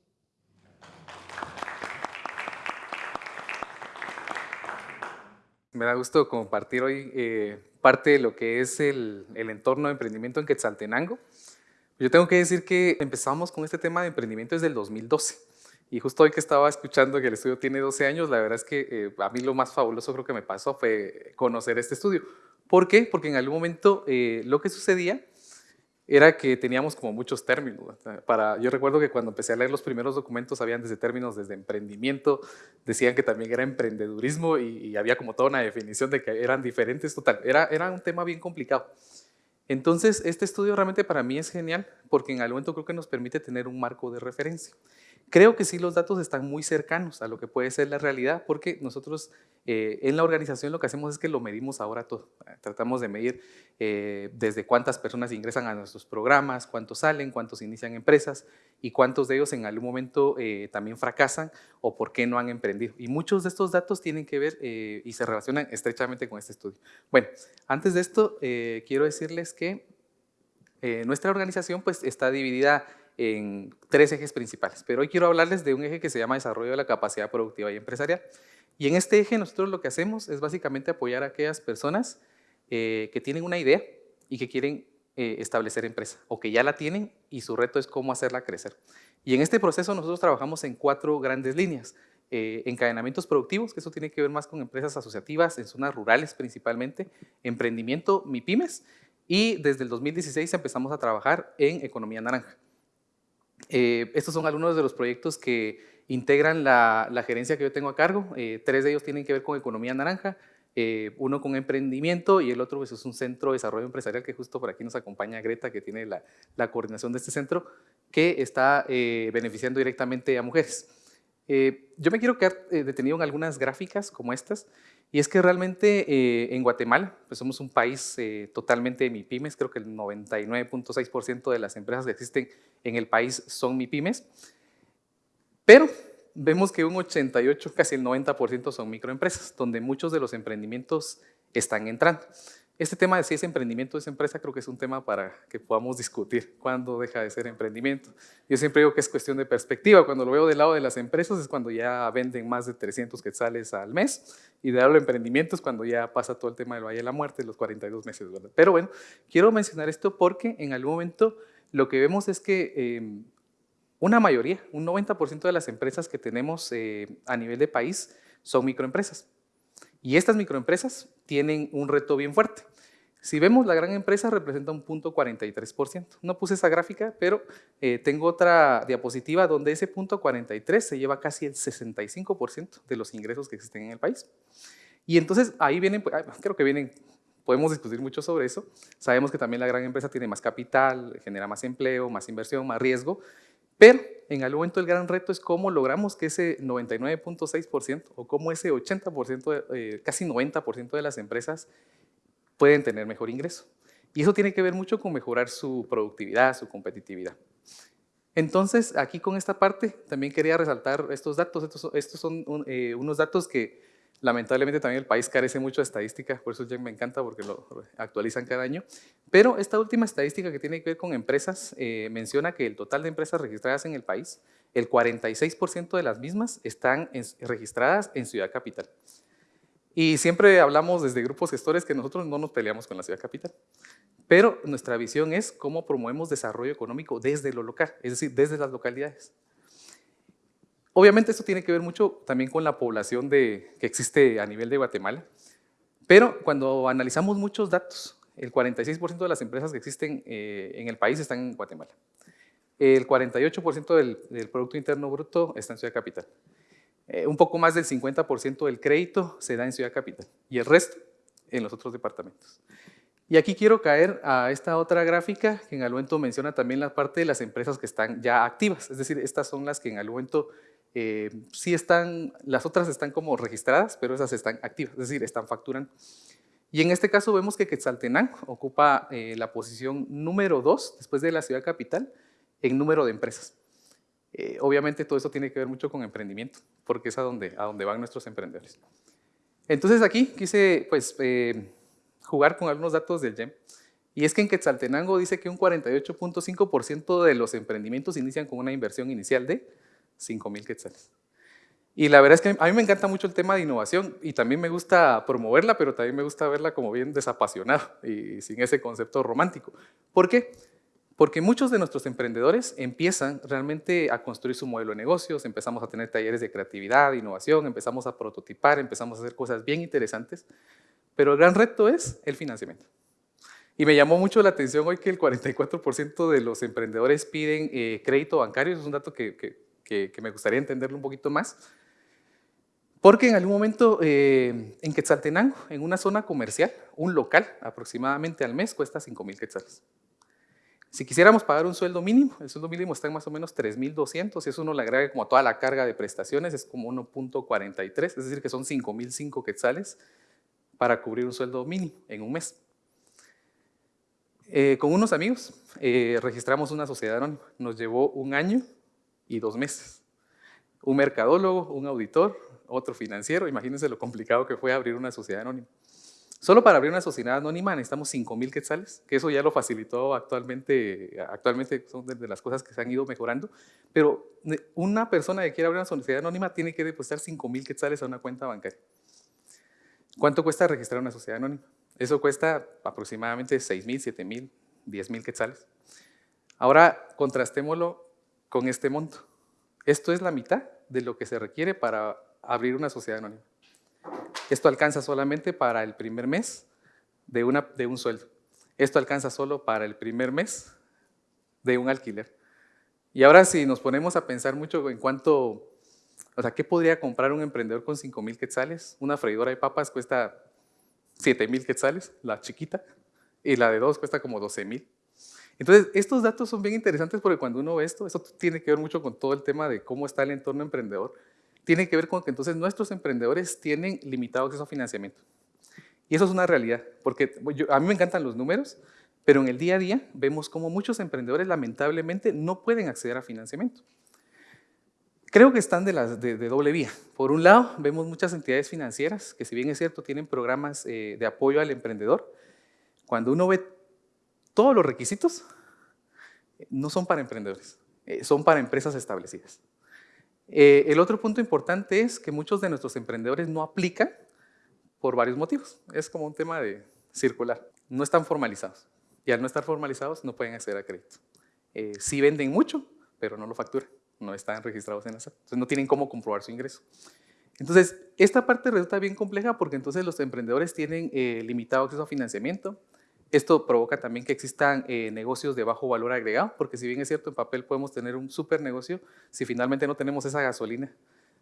Speaker 5: Me da gusto compartir hoy eh, parte de lo que es el, entorno de emprendimiento en Quetzaltenango. Yo tengo que decir que empezamos con este tema de emprendimiento desde el 2012. Y justo hoy que estaba escuchando que el estudio tiene 12 años, la verdad es que eh, a mí lo más fabuloso creo que me pasó fue conocer este estudio. ¿Por qué? Porque en algún momento eh, lo que sucedía era que teníamos como muchos términos. Para, yo recuerdo que cuando empecé a leer los primeros documentos habían desde términos desde emprendimiento, decían que también era emprendedurismo y, había como toda una definición de que eran diferentes, total, era, era un tema bien complicado. Entonces, este estudio realmente para mí es genial porque en algún momento creo que nos permite tener un marco de referencia. Creo que sí los datos están muy cercanos a lo que puede ser la realidad porque nosotros eh, en la organización lo que hacemos es que lo medimos ahora todo. Tratamos de medir eh, desde cuántas personas ingresan a nuestros programas, cuántos salen, cuántos inician empresas y cuántos de ellos en algún momento eh, también fracasan o por qué no han emprendido. Y muchos de estos datos tienen que ver y se relacionan estrechamente con este estudio. Bueno, antes de esto quiero decirles que nuestra organización pues está dividida en tres ejes principales, pero hoy quiero hablarles de un eje que se llama desarrollo de la capacidad productiva y empresarial. Y en este eje nosotros lo que hacemos es básicamente apoyar a aquellas personas eh, que tienen una idea y que quieren eh, establecer empresa o que ya la tienen y su reto es cómo hacerla crecer. Y en este proceso nosotros trabajamos en cuatro grandes líneas. Eh, encadenamientos productivos, que eso tiene que ver más con empresas asociativas en zonas rurales principalmente, emprendimiento MIPIMES y desde el 2016 empezamos a trabajar en economía naranja. Eh, estos son algunos de los proyectos que integran la, gerencia que yo tengo a cargo. Eh, tres de ellos tienen que ver con economía naranja, eh, uno con emprendimiento y el otro pues, es un centro de desarrollo empresarial que justo por aquí nos acompaña Greta, que tiene la, la coordinación de este centro, que está beneficiando directamente a mujeres. yo me quiero quedar detenido en algunas gráficas como estas, y es que realmente eh, en Guatemala, pues somos un país eh, totalmente MIPIMES, creo que el 99.6% de las empresas que existen en el país son MIPIMES, pero vemos que un 88, casi el 90% son microempresas, donde muchos de los emprendimientos están entrando. Este tema de si es emprendimiento o es empresa creo que es un tema para que podamos discutir cuándo deja de ser emprendimiento. Yo siempre digo que es cuestión de perspectiva. Cuando lo veo del lado de las empresas es cuando ya venden más de 300 quetzales al mes y de lado de emprendimiento es cuando ya pasa todo el tema del Valle de la Muerte, los 42 meses. Pero bueno, quiero mencionar esto porque en algún momento lo que vemos es que em, una mayoría, un 90% de las empresas que tenemos eh, a nivel de país son microempresas. Y estas microempresas tienen un reto bien fuerte. Si vemos, la gran empresa representa un punto 43%. No puse esa gráfica, pero eh, tengo otra diapositiva donde ese punto 43 se lleva casi el 65% de los ingresos que existen en el país. Y entonces ahí vienen, pues, creo que vienen, podemos discutir mucho sobre eso. Sabemos que también la gran empresa tiene más capital, genera más empleo, más inversión, más riesgo, pero en algún momento el gran reto es cómo logramos que ese 99.6% o cómo ese 80%, eh, casi 90% de las empresas pueden tener mejor ingreso. Y eso tiene que ver mucho con mejorar su productividad, su competitividad. Entonces, aquí con esta parte también quería resaltar estos datos. Estos, son eh, unos datos que Lamentablemente también el país carece mucho de estadística, por eso ya me encanta porque lo actualizan cada año. Pero esta última estadística que tiene que ver con empresas eh, menciona que el total de empresas registradas en el país, el 46% de las mismas están registradas en Ciudad Capital. Y siempre hablamos desde grupos gestores que nosotros no nos peleamos con la Ciudad Capital. Pero nuestra visión es cómo promovemos desarrollo económico desde lo local, es decir, desde las localidades. Obviamente esto tiene que ver mucho también con la población de, que existe a nivel de Guatemala, pero cuando analizamos muchos datos, el 46% de las empresas que existen eh, en el país están en Guatemala. El 48% del, Producto Interno Bruto está en Ciudad Capital. Eh, un poco más del 50% del crédito se da en Ciudad Capital y el resto en los otros departamentos. Y aquí quiero caer a esta otra gráfica que en algún momento menciona también la parte de las empresas que están ya activas, es decir, estas son las que en algún momento Eh, sí están, las otras están como registradas, pero esas están activas, es decir, están facturando. Y en este caso vemos que Quetzaltenango ocupa eh, la posición número dos, después de la ciudad capital, en número de empresas. Eh, obviamente todo eso tiene que ver mucho con emprendimiento, porque es a donde, a donde van nuestros emprendedores. Entonces aquí quise pues, jugar con algunos datos del GEM. Y es que en Quetzaltenango dice que un 48.5% de los emprendimientos inician con una inversión inicial de 5 mil quetzales. Y la verdad es que a mí me encanta mucho el tema de innovación y también me gusta promoverla, pero también me gusta verla como bien desapasionada y sin ese concepto romántico. ¿Por qué? Porque muchos de nuestros emprendedores empiezan realmente a construir su modelo de negocios, empezamos a tener talleres de creatividad, de innovación, empezamos a prototipar, empezamos a hacer cosas bien interesantes, pero el gran reto es el financiamiento. Y me llamó mucho la atención hoy que el 44% de los emprendedores piden eh, crédito bancario, es un dato que, que, me gustaría entenderlo un poquito más, porque en algún momento eh, en Quetzaltenango, en una zona comercial, un local aproximadamente al mes cuesta 5 mil quetzales. Si quisiéramos pagar un sueldo mínimo, el sueldo mínimo está en más o menos 3.200, si eso uno le agrega como toda la carga de prestaciones, es como 1.43, es decir, que son 5.005 quetzales para cubrir un sueldo mínimo en un mes. Eh, con unos amigos eh, registramos una sociedad anónima, nos llevó un año y dos meses. Un mercadólogo, un auditor, otro financiero, imagínense lo complicado que fue abrir una sociedad anónima. Solo para abrir una sociedad anónima necesitamos 5 mil quetzales, que eso ya lo facilitó actualmente, actualmente son de las cosas que se han ido mejorando, pero una persona que quiera abrir una sociedad anónima tiene que depositar 5 mil quetzales a una cuenta bancaria. ¿Cuánto cuesta registrar una sociedad anónima? Eso cuesta aproximadamente 6 mil, 7 mil, 10 mil quetzales. Ahora contrastémoslo con este monto. Esto es la mitad de lo que se requiere para abrir una sociedad anónima. Esto alcanza solamente para el primer mes de, una, de un sueldo. Esto alcanza solo para el primer mes de un alquiler. Y ahora si nos ponemos a pensar mucho en cuánto, o sea, ¿qué podría comprar un emprendedor con 5 mil quetzales? Una freidora de papas cuesta 7 mil quetzales, la chiquita, y la de dos cuesta como 12 mil. Entonces, estos datos son bien interesantes porque cuando uno ve esto, eso tiene que ver mucho con todo el tema de cómo está el entorno emprendedor tiene que ver con que entonces nuestros emprendedores tienen limitado acceso a financiamiento. Y eso es una realidad, porque a mí me encantan los números, pero en el día a día vemos como muchos emprendedores lamentablemente no pueden acceder a financiamiento. Creo que están de, doble vía. Por un lado, vemos muchas entidades financieras que si bien es cierto tienen programas eh, de apoyo al emprendedor, cuando uno ve todos los requisitos, no son para emprendedores, eh, son para empresas establecidas. Eh, el otro punto importante es que muchos de nuestros emprendedores no aplican por varios motivos. Es como un tema de circular. No están formalizados. Y al no estar formalizados no pueden acceder a crédito. Eh, sí venden mucho, pero no lo facturan. No están registrados en la SAT. Entonces no tienen cómo comprobar su ingreso. Entonces, esta parte resulta bien compleja porque entonces los emprendedores tienen eh, limitado acceso a financiamiento, esto provoca también que existan eh, negocios de bajo valor agregado, porque si bien es cierto, en papel podemos tener un super negocio, si finalmente no tenemos esa gasolina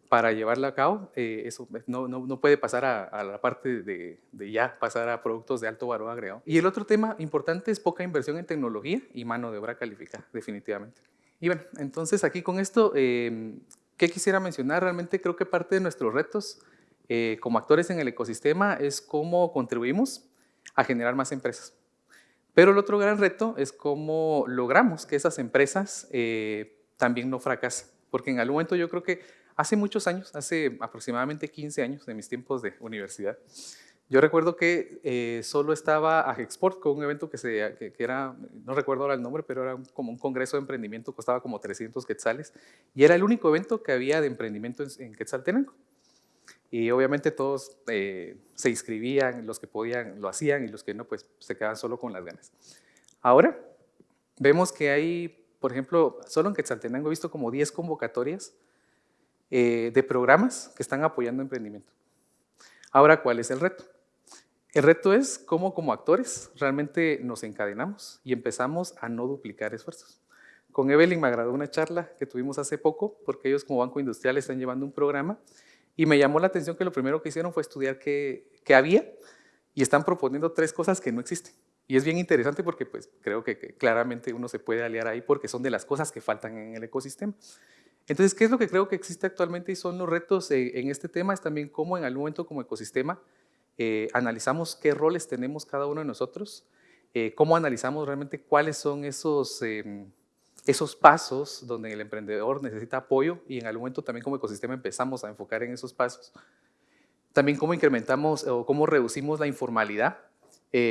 Speaker 5: para llevarla a cabo, eh, eso no, puede pasar a, la parte de, ya pasar a productos de alto valor agregado. Y el otro tema importante es poca inversión en tecnología y mano de obra calificada, definitivamente. Y bueno, entonces aquí con esto, eh, ¿qué quisiera mencionar? Realmente creo que parte de nuestros retos como actores en el ecosistema es cómo contribuimos a generar más empresas. Pero el otro gran reto es cómo logramos que esas empresas eh, también no fracasen. Porque en algún momento yo creo que hace muchos años, hace aproximadamente 15 años de mis tiempos de universidad, yo recuerdo que eh, solo estaba Agexport con un evento que, se, que, era, no recuerdo ahora el nombre, pero era como un congreso de emprendimiento, costaba como 300 quetzales, y era el único evento que había de emprendimiento en, en Quetzaltenango. Y obviamente todos eh, se inscribían, los que podían lo hacían y los que no, pues se quedaban solo con las ganas. Ahora vemos que hay, por ejemplo, solo en Quetzaltenango he visto como 10 convocatorias eh, de programas que están apoyando emprendimiento. Ahora, ¿cuál es el reto? El reto es cómo como actores realmente nos encadenamos y empezamos a no duplicar esfuerzos. Con Evelyn me agradó una charla que tuvimos hace poco, porque ellos como Banco Industrial están llevando un programa y me llamó la atención que lo primero que hicieron fue estudiar qué, qué había y están proponiendo tres cosas que no existen. Y es bien interesante porque pues, creo que, claramente uno se puede aliar ahí porque son de las cosas que faltan en el ecosistema. Entonces, ¿qué es lo que creo que existe actualmente y son los retos eh, en este tema? Es también cómo en algún momento como ecosistema eh, analizamos qué roles tenemos cada uno de nosotros, eh, cómo analizamos realmente cuáles son esos, em, esos pasos donde el emprendedor necesita apoyo y en algún momento también como ecosistema empezamos a enfocar en esos pasos. También cómo incrementamos o cómo reducimos la informalidad,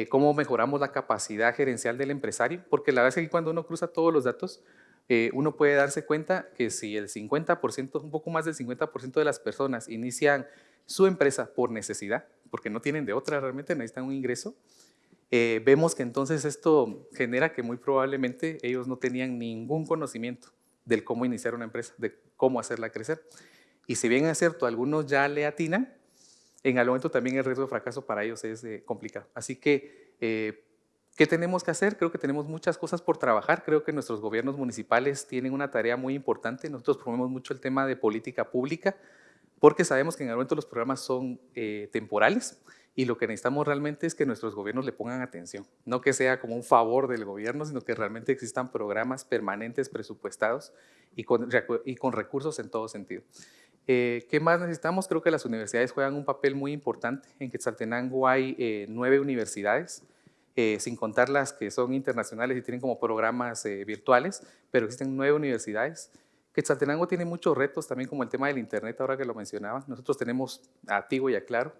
Speaker 5: cómo mejoramos la capacidad gerencial del empresario, porque la verdad es que cuando uno cruza todos los datos, eh, uno puede darse cuenta que si el 50%, un poco más del 50% de las personas inician su empresa por necesidad, porque no tienen de otra, realmente necesitan un ingreso, eh, vemos que entonces esto genera que muy probablemente ellos no tenían ningún conocimiento del cómo iniciar una empresa, de cómo hacerla crecer. Y si bien es cierto, algunos ya le atinan, en algún momento también el riesgo de fracaso para ellos es eh, complicado. Así que ¿Qué tenemos que hacer? Creo que tenemos muchas cosas por trabajar. Creo que nuestros gobiernos municipales tienen una tarea muy importante. Nosotros promovemos mucho el tema de política pública porque sabemos que en algún momento los programas son eh, temporales y lo que necesitamos realmente es que nuestros gobiernos le pongan atención. No que sea como un favor del gobierno, sino que realmente existan programas permanentes presupuestados y con, y con recursos en todo sentido. Eh, ¿Qué más necesitamos? Creo que las universidades juegan un papel muy importante. En Quetzaltenango hay eh, nueve universidades eh, sin contar las que son internacionales y tienen como programas eh, virtuales, pero existen nueve universidades. Quetzaltenango tiene muchos retos también como el tema del internet, ahora que lo mencionaba. Nosotros tenemos a Tigo y a Claro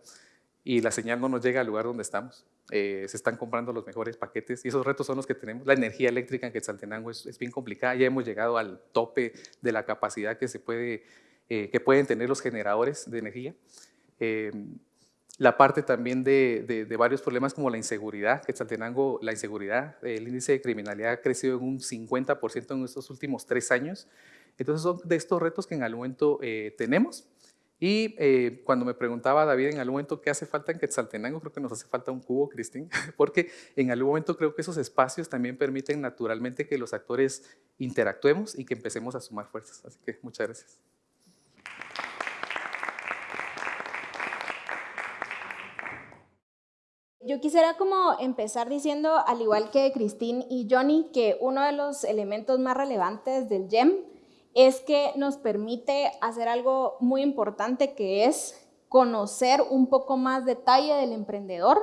Speaker 5: y la señal no nos llega al lugar donde estamos. Eh, se están comprando los mejores paquetes y esos retos son los que tenemos. La energía eléctrica en Quetzaltenango es, es bien complicada, ya hemos llegado al tope de la capacidad que, se puede, que pueden tener los generadores de energía la parte también de, varios problemas como la inseguridad, que Quetzaltenango, la inseguridad, el índice de criminalidad ha crecido en un 50% en estos últimos tres años. Entonces son de estos retos que en algún momento eh, tenemos. Y eh, cuando me preguntaba David en algún momento qué hace falta en Quetzaltenango, creo que nos hace falta un cubo, Cristín, porque en algún momento creo que esos espacios también permiten naturalmente que los actores interactuemos y que empecemos a sumar fuerzas. Así que muchas gracias.
Speaker 6: Yo quisiera como empezar diciendo, al igual que Christine y Johnny, que uno de los elementos más relevantes del GEM es que nos permite hacer algo muy importante que es conocer un poco más detalle del emprendedor,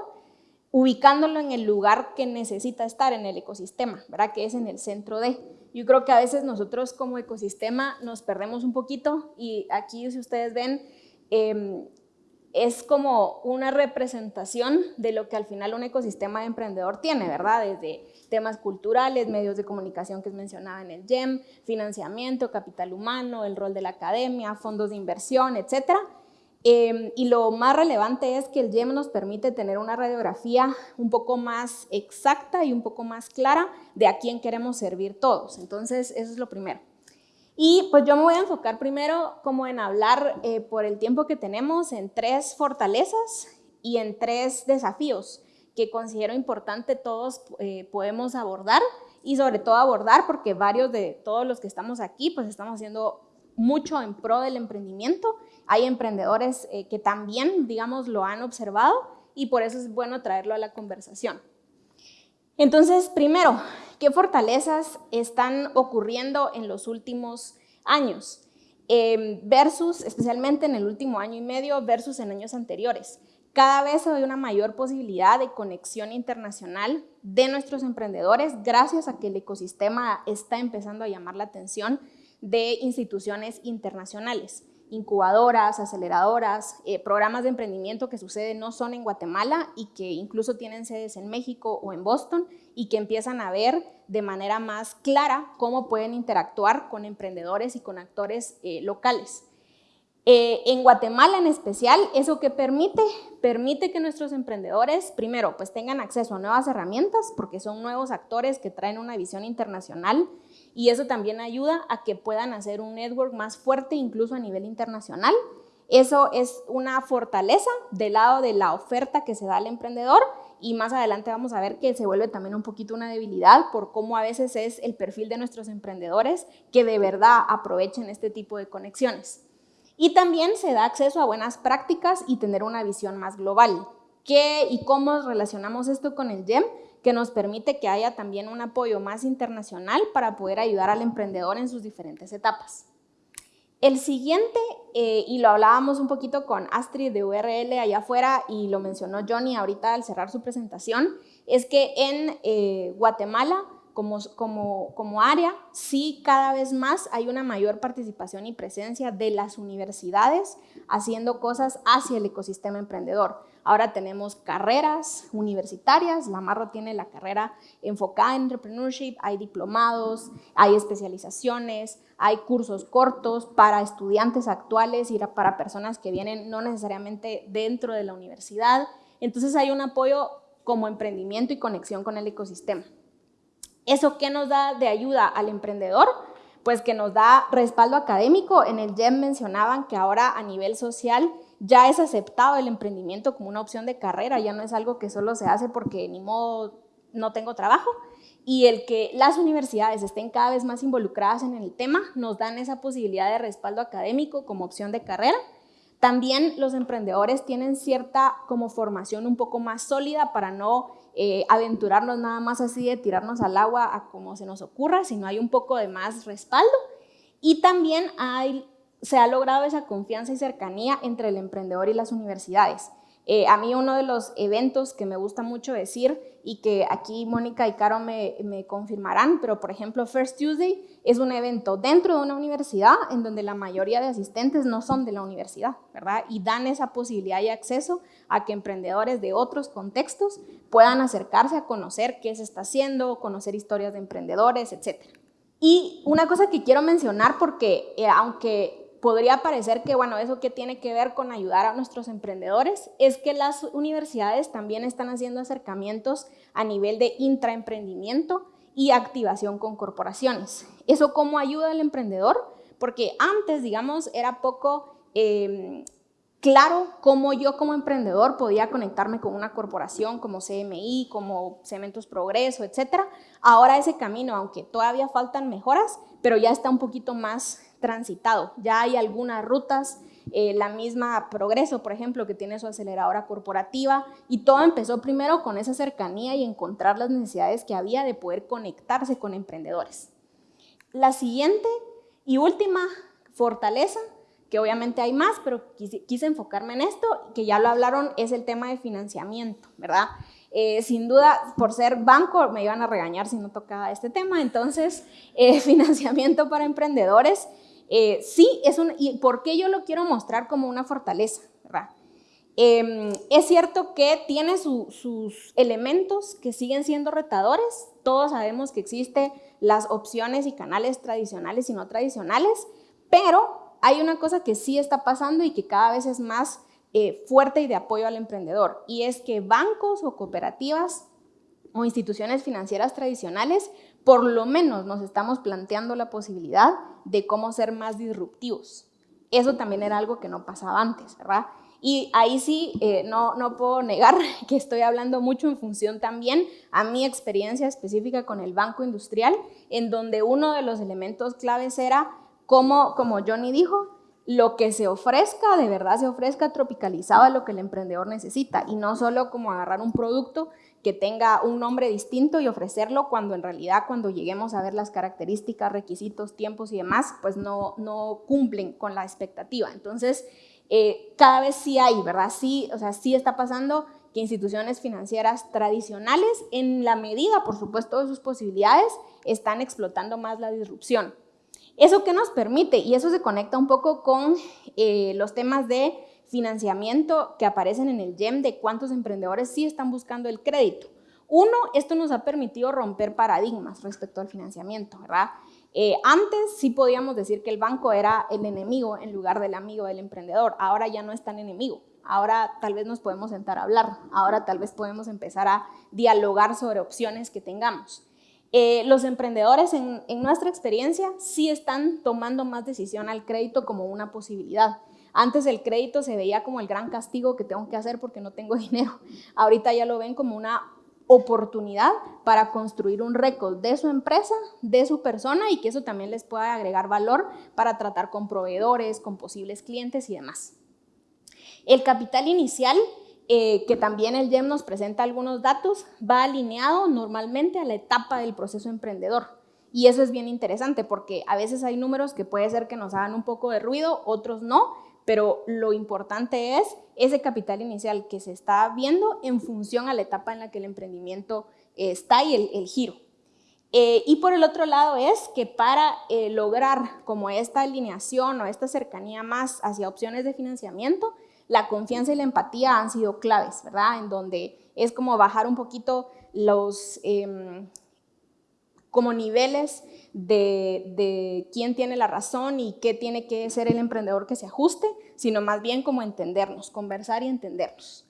Speaker 6: ubicándolo en el lugar que necesita estar en el ecosistema, ¿verdad? Que es en el centro de. Yo creo que a veces nosotros como ecosistema nos perdemos un poquito y aquí si ustedes ven, em, es como una representación de lo que al final un ecosistema de emprendedor tiene, ¿verdad? Desde temas culturales, medios de comunicación que es mencionada en el GEM, financiamiento, capital humano, el rol de la academia, fondos de inversión, etc. Em, y lo más relevante es que el GEM nos permite tener una radiografía un poco más exacta y un poco más clara de a quién queremos servir todos. Entonces, eso es lo primero. Y pues yo me voy a enfocar primero como en hablar eh, por el tiempo que tenemos en tres fortalezas y en tres desafíos que considero importante todos eh, podemos abordar y sobre todo abordar porque varios de todos los que estamos aquí pues estamos haciendo mucho en pro del emprendimiento. Hay emprendedores eh, que también, digamos, lo han observado y por eso es bueno traerlo a la conversación. Entonces, primero, ¿qué fortalezas están ocurriendo en los últimos años? Em, versus, especialmente en el último año y medio, versus en años anteriores. Cada vez hay una mayor posibilidad de conexión internacional de nuestros emprendedores gracias a que el ecosistema está empezando a llamar la atención de instituciones internacionales incubadoras, aceleradoras, eh, programas de emprendimiento que suceden no son en Guatemala y que incluso tienen sedes en México o en Boston y que empiezan a ver de manera más clara cómo pueden interactuar con emprendedores y con actores eh, locales. Eh, en Guatemala en especial, ¿eso que permite? Permite que nuestros emprendedores, primero, pues tengan acceso a nuevas herramientas, porque son nuevos actores que traen una visión internacional, y eso también ayuda a que puedan hacer un network más fuerte incluso a nivel internacional. Eso es una fortaleza del lado de la oferta que se da al emprendedor y más adelante vamos a ver que se vuelve también un poquito una debilidad por cómo a veces es el perfil de nuestros emprendedores que de verdad aprovechen este tipo de conexiones. Y también se da acceso a buenas prácticas y tener una visión más global. ¿Qué y cómo relacionamos esto con el GEM? Que nos permite que haya también un apoyo más internacional para poder ayudar al emprendedor en sus diferentes etapas. El siguiente, eh, y lo hablábamos un poquito con Astrid de URL allá afuera y lo mencionó Johnny ahorita al cerrar su presentación, es que en eh, Guatemala como, como, como, área, sí cada vez más hay una mayor participación y presencia de las universidades haciendo cosas hacia el ecosistema emprendedor. Ahora tenemos carreras universitarias, la Marro tiene la carrera enfocada en entrepreneurship, hay diplomados, hay especializaciones, hay cursos cortos para estudiantes actuales y para personas que vienen no necesariamente dentro de la universidad. Entonces hay un apoyo como emprendimiento y conexión con el ecosistema. ¿Eso qué nos da de ayuda al emprendedor? Pues que nos da respaldo académico. En el GEM mencionaban que ahora a nivel social ya es aceptado el emprendimiento como una opción de carrera, ya no es algo que solo se hace porque ni modo no tengo trabajo. Y el que las universidades estén cada vez más involucradas en el tema nos dan esa posibilidad de respaldo académico como opción de carrera. También los emprendedores tienen cierta como formación un poco más sólida para no eh, aventurarnos nada más así de tirarnos al agua a como se nos ocurra, sino hay un poco de más respaldo. Y también hay se ha logrado esa confianza y cercanía entre el emprendedor y las universidades. Eh, a mí uno de los eventos que me gusta mucho decir y que aquí Mónica y Caro me, confirmarán, pero por ejemplo First Tuesday es un evento dentro de una universidad en donde la mayoría de asistentes no son de la universidad, ¿verdad? Y dan esa posibilidad y acceso a que emprendedores de otros contextos puedan acercarse a conocer qué se está haciendo, conocer historias de emprendedores, etc. Y una cosa que quiero mencionar porque eh, aunque podría parecer que, bueno, eso que tiene que ver con ayudar a nuestros emprendedores es que las universidades también están haciendo acercamientos a nivel de intraemprendimiento y activación con corporaciones. ¿Eso cómo ayuda al emprendedor? Porque antes, digamos, era poco em, claro cómo yo como emprendedor podía conectarme con una corporación como CMI, como Cementos Progreso, etc. Ahora ese camino, aunque todavía faltan mejoras, pero ya está un poquito más transitado. Ya hay algunas rutas, eh, la misma Progreso, por ejemplo, que tiene su aceleradora corporativa, y todo empezó primero con esa cercanía y encontrar las necesidades que había de poder conectarse con emprendedores. La siguiente y última fortaleza, que obviamente hay más, pero quise, enfocarme en esto, que ya lo hablaron, es el tema de financiamiento, ¿verdad? Eh, sin duda, por ser banco, me iban a regañar si no tocaba este tema, entonces, eh, financiamiento para emprendedores eh, sí, es un, ¿y por qué yo lo quiero mostrar como una fortaleza? Em, es cierto que tiene sus elementos que siguen siendo retadores. Todos sabemos que existen las opciones y canales tradicionales y no tradicionales, pero hay una cosa que sí está pasando y que cada vez es más eh, fuerte y de apoyo al emprendedor, y es que bancos o cooperativas o instituciones financieras tradicionales por lo menos nos estamos planteando la posibilidad de cómo ser más disruptivos. Eso también era algo que no pasaba antes, ¿verdad? Y ahí sí, eh, no, no puedo negar que estoy hablando mucho en función también a mi experiencia específica con el Banco Industrial, en donde uno de los elementos claves era cómo, como Johnny dijo, lo que se ofrezca, de verdad se ofrezca tropicalizado a lo que el emprendedor necesita y no solo como agarrar un producto que tenga un nombre distinto y ofrecerlo cuando en realidad cuando lleguemos a ver las características, requisitos, tiempos y demás, pues no, no cumplen con la expectativa. Entonces, eh, cada vez sí hay, ¿verdad? Sí, o sea, sí está pasando que instituciones financieras tradicionales, en la medida, por supuesto, de sus posibilidades, están explotando más la disrupción. ¿Eso qué nos permite? Y eso se conecta un poco con eh, los temas de financiamiento que aparecen en el GEM de cuántos emprendedores sí están buscando el crédito. Uno, esto nos ha permitido romper paradigmas respecto al financiamiento, ¿verdad? Eh, antes sí podíamos decir que el banco era el enemigo en lugar del amigo del emprendedor. Ahora ya no es tan enemigo. Ahora tal vez nos podemos sentar a hablar. Ahora tal vez podemos empezar a dialogar sobre opciones que tengamos. Eh, los emprendedores en, en nuestra experiencia sí están tomando más decisión al crédito como una posibilidad. Antes el crédito se veía como el gran castigo que tengo que hacer porque no tengo dinero. Ahorita ya lo ven como una oportunidad para construir un récord de su empresa, de su persona y que eso también les pueda agregar valor para tratar con proveedores, con posibles clientes y demás. El capital inicial, eh, que también el GEM nos presenta algunos datos, va alineado normalmente a la etapa del proceso emprendedor. Y eso es bien interesante porque a veces hay números que puede ser que nos hagan un poco de ruido, otros no, pero lo importante es ese capital inicial que se está viendo en función a la etapa en la que el emprendimiento está y el, giro. Eh, y por el otro lado es que para eh, lograr como esta alineación o esta cercanía más hacia opciones de financiamiento, la confianza y la empatía han sido claves, ¿verdad? En donde es como bajar un poquito los em, como niveles de, de, quién tiene la razón y qué tiene que ser el emprendedor que se ajuste, sino más bien como entendernos, conversar y entendernos.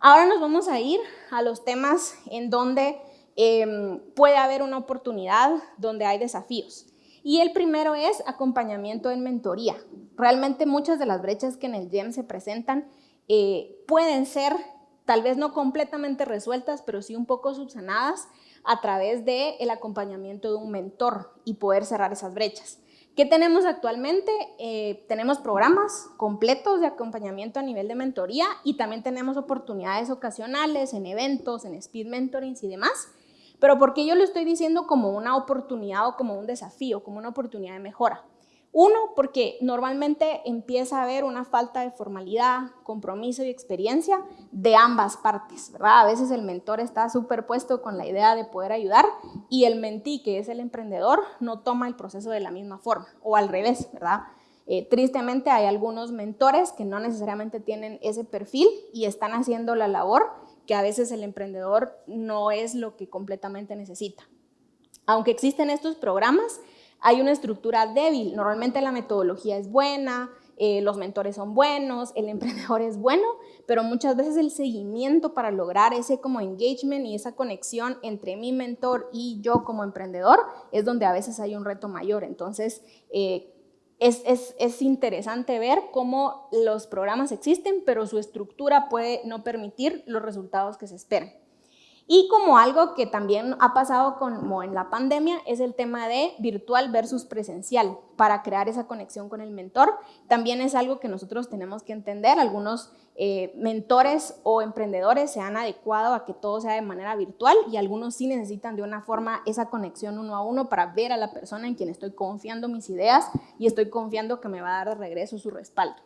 Speaker 6: Ahora nos vamos a ir a los temas en donde Em, puede haber una oportunidad donde hay desafíos. Y el primero es acompañamiento en mentoría. Realmente muchas de las brechas que en el GEM se presentan eh, pueden ser tal vez no completamente resueltas, pero sí un poco subsanadas a través del el acompañamiento de un mentor y poder cerrar esas brechas. ¿Qué tenemos actualmente? Eh, tenemos programas completos de acompañamiento a nivel de mentoría y también tenemos oportunidades ocasionales en eventos, en speed mentorings y demás pero ¿por qué yo lo estoy diciendo como una oportunidad o como un desafío, como una oportunidad de mejora? Uno, porque normalmente empieza a haber una falta de formalidad, compromiso y experiencia de ambas partes, ¿verdad? A veces el mentor está superpuesto con la idea de poder ayudar y el mentí, que es el emprendedor, no toma el proceso de la misma forma, o al revés, ¿verdad? Eh, tristemente hay algunos mentores que no necesariamente tienen ese perfil y están haciendo la labor que a veces el emprendedor no es lo que completamente necesita. Aunque existen estos programas, hay una estructura débil. Normalmente la metodología es buena, eh, los mentores son buenos, el emprendedor es bueno, pero muchas veces el seguimiento para lograr ese como engagement y esa conexión entre mi mentor y yo como emprendedor es donde a veces hay un reto mayor. Entonces, eh, es, interesante ver cómo los programas existen, pero su estructura puede no permitir los resultados que se esperan. Y como algo que también ha pasado como en la pandemia es el tema de virtual versus presencial para crear esa conexión con el mentor. También es algo que nosotros tenemos que entender. Algunos eh, mentores o emprendedores se han adecuado a que todo sea de manera virtual y algunos sí necesitan de una forma esa conexión uno a uno para ver a la persona en quien estoy confiando mis ideas y estoy confiando que me va a dar de regreso su respaldo.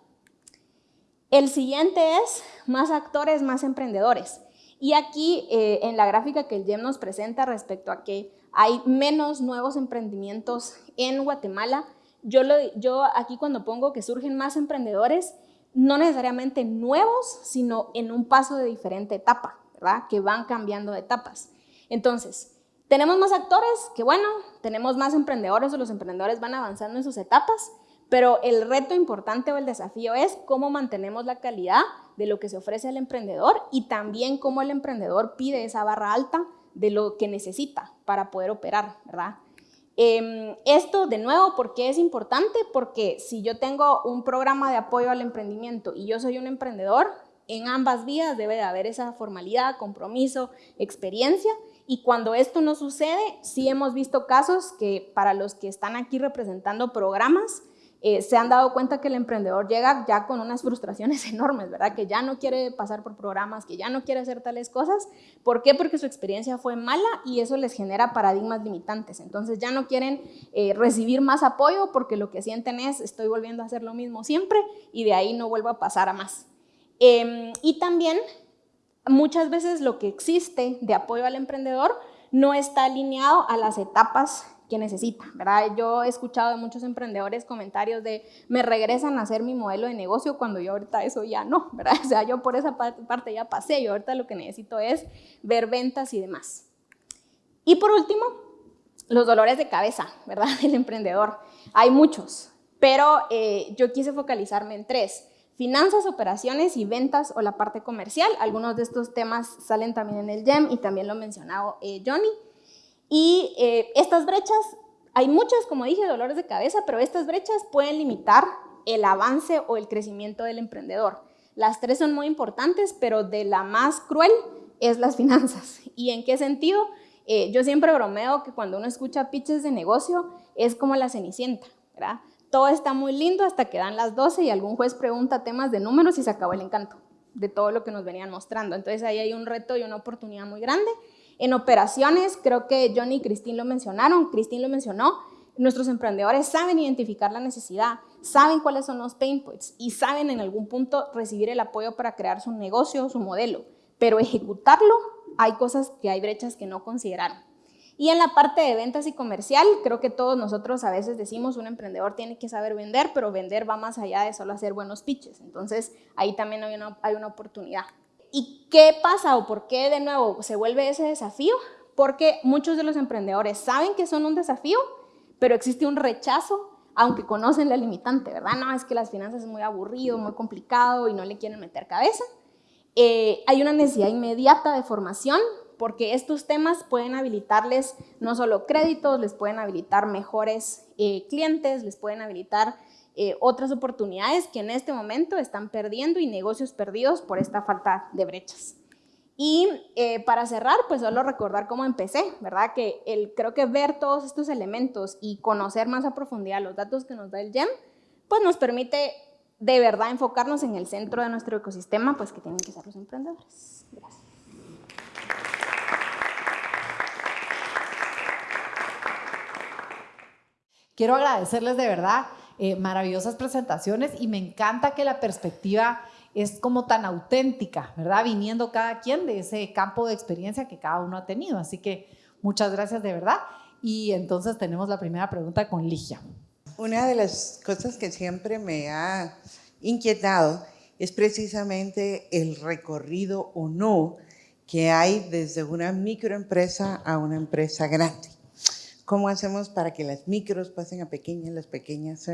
Speaker 6: El siguiente es más actores, más emprendedores. Y aquí eh, en la gráfica que el GEM nos presenta respecto a que hay menos nuevos emprendimientos en Guatemala, yo, lo, yo aquí cuando pongo que surgen más emprendedores, no necesariamente nuevos, sino en un paso de diferente etapa, ¿verdad? Que van cambiando de etapas. Entonces, tenemos más actores, que bueno, tenemos más emprendedores o los emprendedores van avanzando en sus etapas, pero el reto importante o el desafío es cómo mantenemos la calidad de lo que se ofrece al emprendedor y también cómo el emprendedor pide esa barra alta de lo que necesita para poder operar, ¿verdad? Em, esto, de nuevo, ¿por qué es importante? Porque si yo tengo un programa de apoyo al emprendimiento y yo soy un emprendedor, en ambas vías debe de haber esa formalidad, compromiso, experiencia. Y cuando esto no sucede, sí hemos visto casos que para los que están aquí representando programas, eh, se han dado cuenta que el emprendedor llega ya con unas frustraciones enormes, ¿verdad? Que ya no quiere pasar por programas, que ya no quiere hacer tales cosas. ¿Por qué? Porque su experiencia fue mala y eso les genera paradigmas limitantes. Entonces ya no quieren eh, recibir más apoyo porque lo que sienten es estoy volviendo a hacer lo mismo siempre y de ahí no vuelvo a pasar a más. Em, y también muchas veces lo que existe de apoyo al emprendedor no está alineado a las etapas que necesita, ¿verdad? Yo he escuchado de muchos emprendedores comentarios de me regresan a hacer mi modelo de negocio cuando yo ahorita eso ya no, ¿verdad? O sea, yo por esa parte ya pasé, yo ahorita lo que necesito es ver ventas y demás. Y por último, los dolores de cabeza, ¿verdad? Del emprendedor. Hay muchos, pero eh, yo quise focalizarme en tres. Finanzas, operaciones y ventas o la parte comercial. Algunos de estos temas salen también en el GEM y también lo ha mencionado eh, Johnny. Y eh, estas brechas, hay muchas, como dije, dolores de cabeza, pero estas brechas pueden limitar el avance o el crecimiento del emprendedor. Las tres son muy importantes, pero de la más cruel es las finanzas. ¿Y en qué sentido? Eh, yo siempre bromeo que cuando uno escucha pitches de negocio es como la cenicienta, ¿verdad? Todo está muy lindo hasta que dan las 12 y algún juez pregunta temas de números y se acabó el encanto de todo lo que nos venían mostrando. Entonces ahí hay un reto y una oportunidad muy grande En operaciones, creo que Johnny y Cristín lo mencionaron, Cristín lo mencionó, nuestros emprendedores saben identificar la necesidad, saben cuáles son los pain points y saben en algún punto recibir el apoyo para crear su negocio, su modelo, pero ejecutarlo hay cosas que hay brechas que no consideraron. Y en la parte de ventas y comercial, creo que todos nosotros a veces decimos un emprendedor tiene que saber vender, pero vender va más allá de solo hacer buenos pitches. Entonces, ahí también hay una, hay una oportunidad. ¿Y qué pasa o por qué de nuevo se vuelve ese desafío? Porque muchos de los emprendedores saben que son un desafío, pero existe un rechazo, aunque conocen la limitante, ¿verdad? No, es que las finanzas es muy aburrido, muy complicado y no le quieren meter cabeza. Eh, hay una necesidad inmediata de formación porque estos temas pueden habilitarles no solo créditos, les pueden habilitar mejores eh, clientes, les pueden habilitar eh, otras oportunidades que en este momento están perdiendo y negocios perdidos por esta falta de brechas. Y eh, para cerrar, pues solo recordar cómo empecé, ¿verdad? Que el, creo que ver todos estos elementos y conocer más a profundidad los datos que nos da el GEM, pues nos permite de verdad enfocarnos en el centro de nuestro ecosistema, pues que tienen que ser los emprendedores. Gracias.
Speaker 2: Quiero agradecerles de verdad eh, maravillosas presentaciones y me encanta que la perspectiva es como tan auténtica, ¿verdad? Viniendo cada quien de ese campo de experiencia que cada uno ha tenido. Así que muchas gracias de verdad. Y entonces tenemos la primera pregunta con Ligia.
Speaker 7: Una de las cosas que siempre me ha inquietado es precisamente el recorrido o no que hay desde una microempresa a una empresa grande. ¿Cómo hacemos para que las micros pasen a pequeñas, las pequeñas?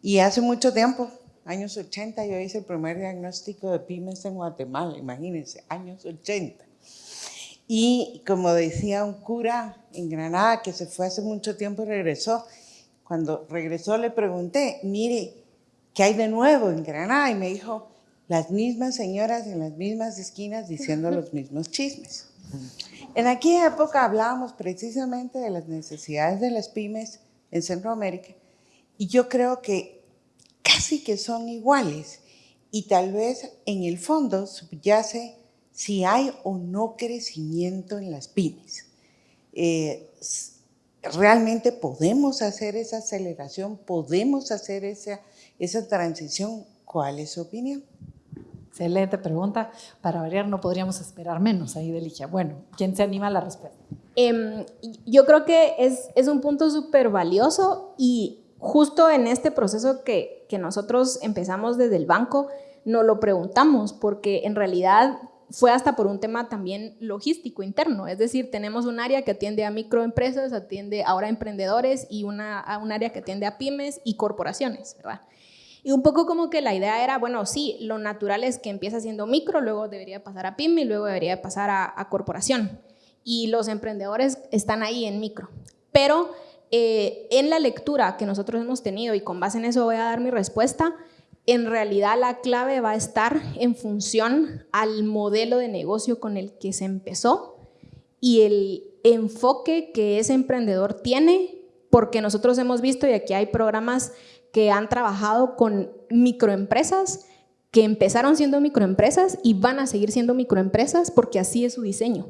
Speaker 7: Y hace mucho tiempo, años 80, yo hice el primer diagnóstico de pymes en Guatemala, imagínense, años 80. Y como decía un cura en Granada que se fue hace mucho tiempo y regresó, cuando regresó le pregunté, mire, ¿qué hay de nuevo en Granada? Y me dijo, las mismas señoras en las mismas esquinas diciendo los mismos chismes. En aquella época hablábamos precisamente de las necesidades de las pymes en Centroamérica y yo creo que casi que son iguales y tal vez en el fondo subyace si hay o no crecimiento en las pymes. Eh, realmente podemos hacer esa aceleración, podemos hacer esa, esa transición. ¿Cuál es su opinión?
Speaker 2: Excelente pregunta. Para variar no podríamos esperar menos ahí de Ligia. Bueno, ¿quién se anima a la respuesta?
Speaker 6: Em, yo creo que es, es un punto súper valioso y justo en este proceso que, que nosotros empezamos desde el banco, nos lo preguntamos porque en realidad fue hasta por un tema también logístico interno, es decir, tenemos un área que atiende a microempresas, atiende ahora a emprendedores y una, un área que atiende a pymes y corporaciones, ¿verdad? Y un poco como que la idea era, bueno, sí, lo natural es que empieza siendo micro, luego debería pasar a pyme y luego debería pasar a, corporación. Y los emprendedores están ahí en micro. Pero eh, en la lectura que nosotros hemos tenido, y con base en eso voy a dar mi respuesta, en realidad la clave va a estar en función al modelo de negocio con el que se empezó y el enfoque que ese emprendedor tiene, porque nosotros hemos visto, y aquí hay programas que han trabajado con microempresas que empezaron siendo microempresas y van a seguir siendo microempresas porque así es su diseño.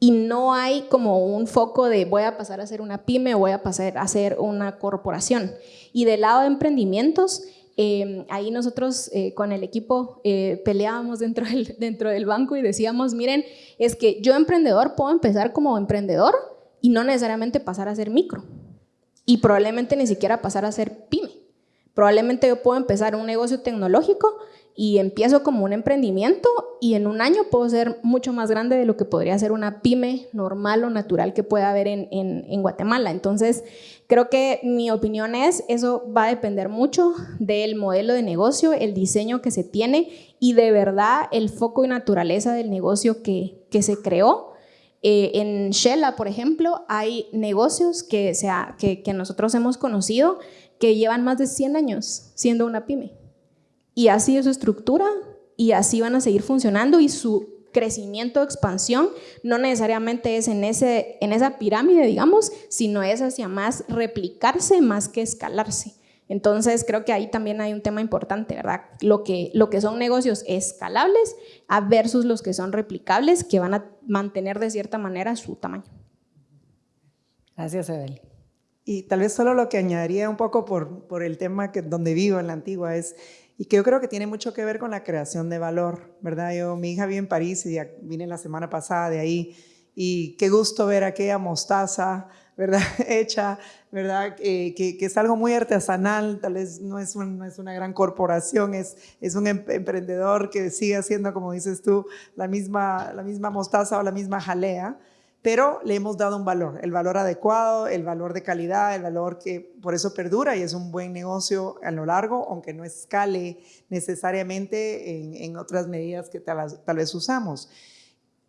Speaker 6: Y no hay como un foco de voy a pasar a ser una pyme o voy a pasar a ser una corporación. Y del lado de emprendimientos, em, ahí nosotros eh, con el equipo eh, peleábamos dentro del, dentro del banco y decíamos, miren, es que yo emprendedor puedo empezar como emprendedor y no necesariamente pasar a ser micro. Y probablemente ni siquiera pasar a ser pyme. Probablemente yo puedo empezar un negocio tecnológico y empiezo como un emprendimiento y en un año puedo ser mucho más grande de lo que podría ser una pyme normal o natural que pueda haber en, en, Guatemala. Entonces, creo que mi opinión es, eso va a depender mucho del modelo de negocio, el diseño que se tiene y de verdad el foco y naturaleza del negocio que, que se creó. Eh, en Shella, por ejemplo, hay negocios que, sea, que, nosotros hemos conocido que llevan más de 100 años siendo una pyme. Y así es su estructura y así van a seguir funcionando y su crecimiento, expansión, no necesariamente es en, ese, en esa pirámide, digamos, sino es hacia más replicarse más que escalarse. Entonces, creo que ahí también hay un tema importante, ¿verdad? Lo que, lo que son negocios escalables versus los que son replicables, que van a mantener de cierta manera su tamaño.
Speaker 2: Gracias, Evelyn.
Speaker 4: Y tal vez solo lo que añadiría un poco por, por el tema que, donde vivo en la antigua es, y que yo creo que tiene mucho que ver con la creación de valor, ¿verdad? Yo, mi hija vive en París y vine la semana pasada de ahí, y qué gusto ver aquella mostaza, ¿verdad? Hecha, ¿verdad? Eh, que, que, es algo muy artesanal, tal vez no es, no es una gran corporación, es, un em, emprendedor que sigue haciendo, como dices tú, la misma, mostaza o la misma jalea, pero le hemos dado un valor, el valor adecuado, el valor de calidad, el valor que por eso perdura y es un buen negocio a lo largo, aunque no escale necesariamente en, otras medidas que tal vez usamos.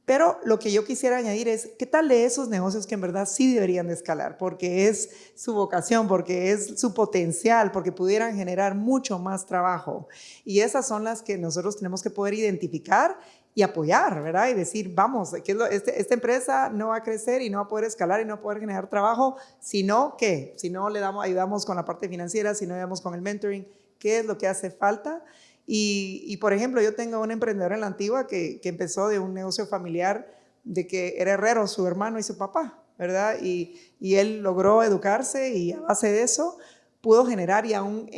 Speaker 4: Pero lo que yo quisiera añadir es, ¿qué tal de esos negocios que en verdad sí deberían de escalar? Porque es su vocación, porque es su potencial, porque pudieran generar mucho más trabajo. Y esas son las que nosotros tenemos que poder identificar y apoyar, ¿verdad? Y decir, vamos, que este, esta empresa no va a crecer y no va a poder escalar y no va a poder generar trabajo, sino ¿qué? Si no le damos, ayudamos con la parte financiera, si no ayudamos con el mentoring, ¿qué es lo que hace falta? Y, por ejemplo, yo tengo un emprendedor en la antigua que, empezó de un negocio familiar de que era herrero su hermano y su papá, ¿verdad? Y, él logró educarse y a base de eso pudo generar ya un,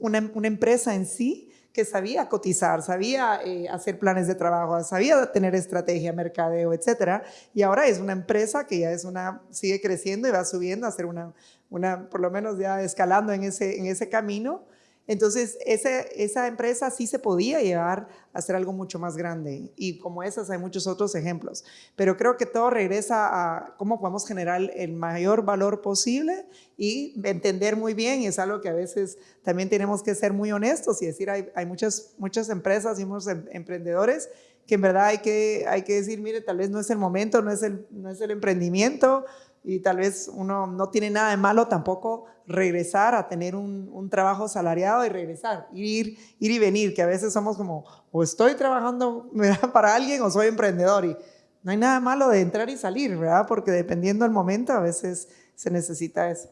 Speaker 4: una, una, empresa en sí que sabía cotizar, sabía eh, hacer planes de trabajo, sabía tener estrategia, mercadeo, etcétera. Y ahora es una empresa que ya es una, sigue creciendo y va subiendo a ser una, una por lo menos ya escalando en ese, en ese camino entonces, esa empresa sí se podía llevar a hacer algo mucho más grande y como esas hay muchos otros ejemplos. Pero creo que todo regresa a cómo podemos generar el mayor valor posible y entender muy bien, y es algo que a veces también tenemos que ser muy honestos y decir, hay, hay muchas, muchas empresas y muchos em, emprendedores que en verdad hay que, hay que decir, mire, tal vez no es el momento, no es el, no es el emprendimiento, y tal vez uno no tiene nada de malo tampoco regresar a tener un, trabajo salariado y regresar, ir, ir y venir, que a veces somos como, o estoy trabajando para alguien o soy emprendedor y no hay nada malo de entrar y salir, ¿verdad? Porque dependiendo del momento a veces se necesita eso.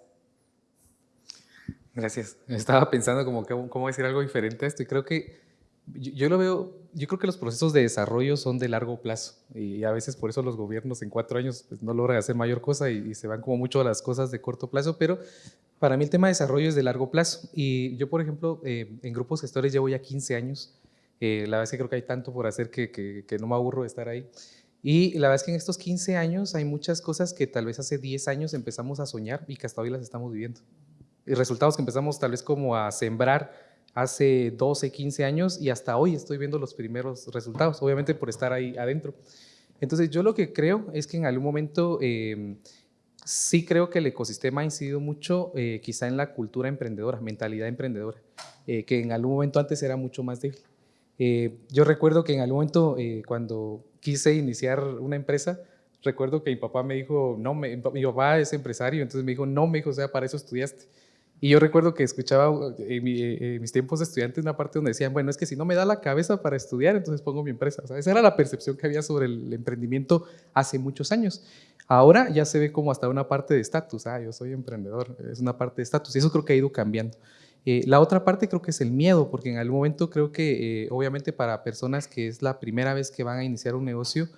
Speaker 5: Gracias. Estaba pensando como cómo decir algo diferente a esto y creo que yo, lo veo, yo creo que los procesos de desarrollo son de largo plazo y a veces por eso los gobiernos en cuatro años pues, no logran hacer mayor cosa y, se van como mucho a las cosas de corto plazo, pero para mí el tema de desarrollo es de largo plazo y yo, por ejemplo, eh, en grupos gestores llevo ya 15 años, eh, la verdad es que creo que hay tanto por hacer que, que, no me aburro de estar ahí. Y la verdad es que en estos 15 años hay muchas cosas que tal vez hace 10 años empezamos a soñar y que hasta hoy las estamos viviendo. Y resultados que empezamos tal vez como a sembrar hace 12, 15 años y hasta hoy estoy viendo los primeros resultados, obviamente por estar ahí adentro. Entonces yo lo que creo es que en algún momento em, sí creo que el ecosistema ha incidido mucho eh, quizá en la cultura emprendedora, mentalidad emprendedora, eh, que en algún momento antes era mucho más débil. Eh, yo recuerdo que en algún momento cuando quise iniciar una empresa, recuerdo que mi papá me dijo, no, mi papá es empresario, entonces me dijo, no, me dijo, o sea, para eso estudiaste. Y yo recuerdo que escuchaba en, mis tiempos de estudiante una parte donde decían, bueno, es que si no me da la cabeza para estudiar, entonces pongo mi empresa. O esa era la percepción que había sobre el emprendimiento hace muchos años. Ahora ya se ve como hasta una parte de estatus. Ah, yo soy emprendedor, es una parte de estatus. Y eso creo que ha ido cambiando. Eh, la otra parte creo que es el miedo, porque en algún momento creo que, eh, obviamente, para personas que es la primera vez que van a iniciar un negocio,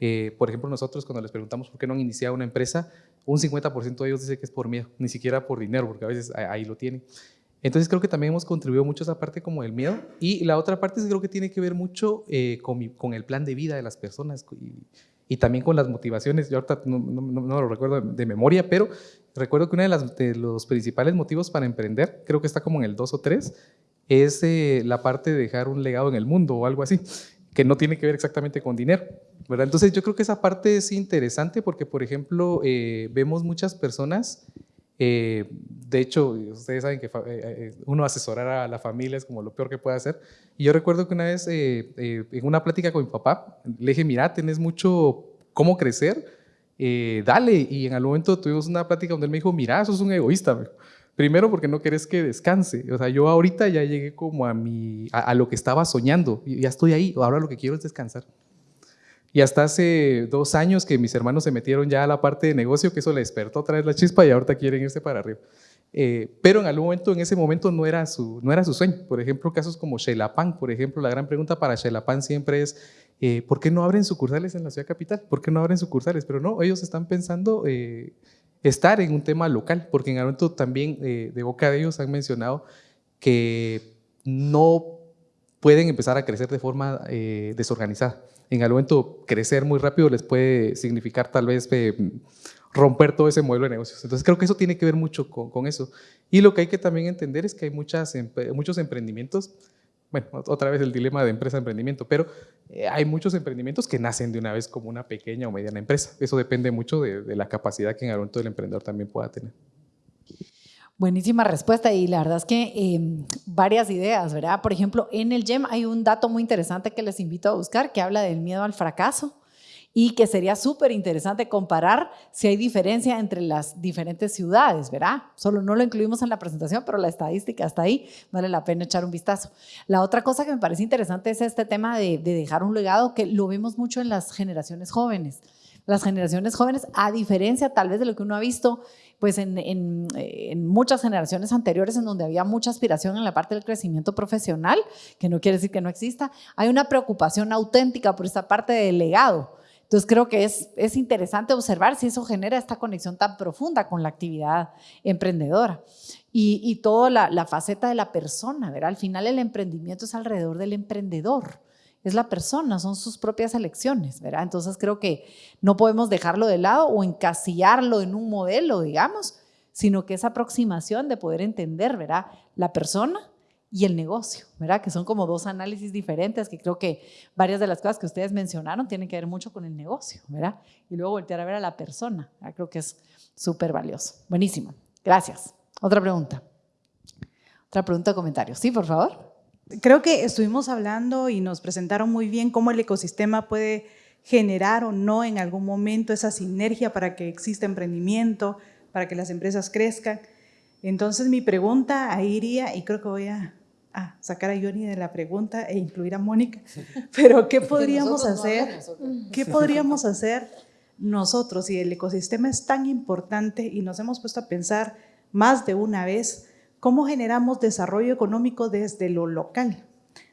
Speaker 5: eh, por ejemplo, nosotros cuando les preguntamos por qué no han iniciado una empresa, un 50% de ellos dice que es por miedo, ni siquiera por dinero, porque a veces ahí lo tienen. Entonces creo que también hemos contribuido mucho a esa parte como el miedo y la otra parte creo que tiene que ver mucho eh, con, el plan de vida de las personas y, también con las motivaciones. Yo ahorita no, lo recuerdo de, memoria, pero recuerdo que uno de, los principales motivos para emprender, creo que está como en el 2 o 3, es eh, la parte de dejar un legado en el mundo o algo así, que no tiene que ver exactamente con dinero. Entonces yo creo que esa parte es interesante porque, por ejemplo, eh, vemos muchas personas, eh, de hecho, ustedes saben que eh, uno asesorar a la familia es como lo peor que puede hacer. Y yo recuerdo que una vez en una plática con mi papá, le dije, mira, tenés mucho cómo crecer, dale. Y en algún momento tuvimos una plática donde él me dijo, mira, sos un egoísta. Primero porque no querés que descanse. O sea, yo ahorita ya llegué como a, mi, a, a lo que estaba soñando. Ya estoy ahí. Ahora lo que quiero es descansar. Y hasta hace dos años que mis hermanos se metieron ya a la parte de negocio, que eso le despertó otra vez la chispa y ahorita quieren irse para arriba. eh, pero en algún momento, en ese momento no era, su, no era su sueño. Por ejemplo, casos como Xelapan, por ejemplo, la gran pregunta para Xelapan siempre es, eh, ¿por qué no abren sucursales en la ciudad capital? ¿Por qué no abren sucursales? Pero no, ellos están pensando eh, estar en un tema local, porque en algún momento también de boca de ellos han mencionado que no pueden empezar a crecer de forma desorganizada. En algún momento crecer muy rápido les puede significar tal vez romper todo ese modelo de negocios. Entonces creo que eso tiene que ver mucho con, eso. Y lo que hay que también entender es que hay muchos emprendimientos, bueno, otra vez el dilema de empresa-emprendimiento, pero eh, hay muchos emprendimientos que nacen de una vez como una pequeña o mediana empresa. Eso depende mucho de, la capacidad que en algún momento el emprendedor también pueda tener.
Speaker 2: Buenísima respuesta y la verdad es que em, varias ideas, ¿verdad? Por ejemplo, en el GEM hay un dato muy interesante que les invito a buscar que habla del miedo al fracaso y que sería súper interesante comparar si hay diferencia entre las diferentes ciudades, ¿verdad? Solo no lo incluimos en la presentación, pero la estadística está ahí, vale la pena echar un vistazo. La otra cosa que me parece interesante es este tema de, dejar un legado que lo vemos mucho en las generaciones jóvenes. Las generaciones jóvenes, a diferencia tal vez de lo que uno ha visto pues en, en, muchas generaciones anteriores en donde había mucha aspiración en la parte del crecimiento profesional, que no quiere decir que no exista, hay una preocupación auténtica por esta parte del legado. Entonces creo que es, es interesante observar si eso genera esta conexión tan profunda con la actividad emprendedora. Y, y toda la, faceta de la persona, ¿verdad? Al final el emprendimiento es alrededor del emprendedor, es la persona, son sus propias elecciones, ¿verdad? Entonces creo que no podemos dejarlo de lado o encasillarlo en un modelo, digamos, sino que esa aproximación de poder entender, ¿verdad? La persona y el negocio, ¿verdad? Que son como dos análisis diferentes que creo que varias de las cosas que ustedes mencionaron tienen que ver mucho con el negocio, ¿verdad? Y luego voltear a ver a la persona, creo que es súper valioso. Buenísimo, gracias. Otra pregunta. Otra pregunta o comentario. Sí, por favor.
Speaker 8: Creo que estuvimos hablando y nos presentaron muy bien cómo el ecosistema puede generar o no en algún momento esa sinergia para que exista emprendimiento, para que las empresas crezcan. Entonces mi pregunta ahí iría, y creo que voy a a sacar a Johnny de la pregunta e incluir a Mónica, pero ¿qué podríamos hacer? ¿Qué podríamos hacer nosotros si el ecosistema es tan importante y nos hemos puesto a pensar más de una vez cómo generamos desarrollo económico desde lo local,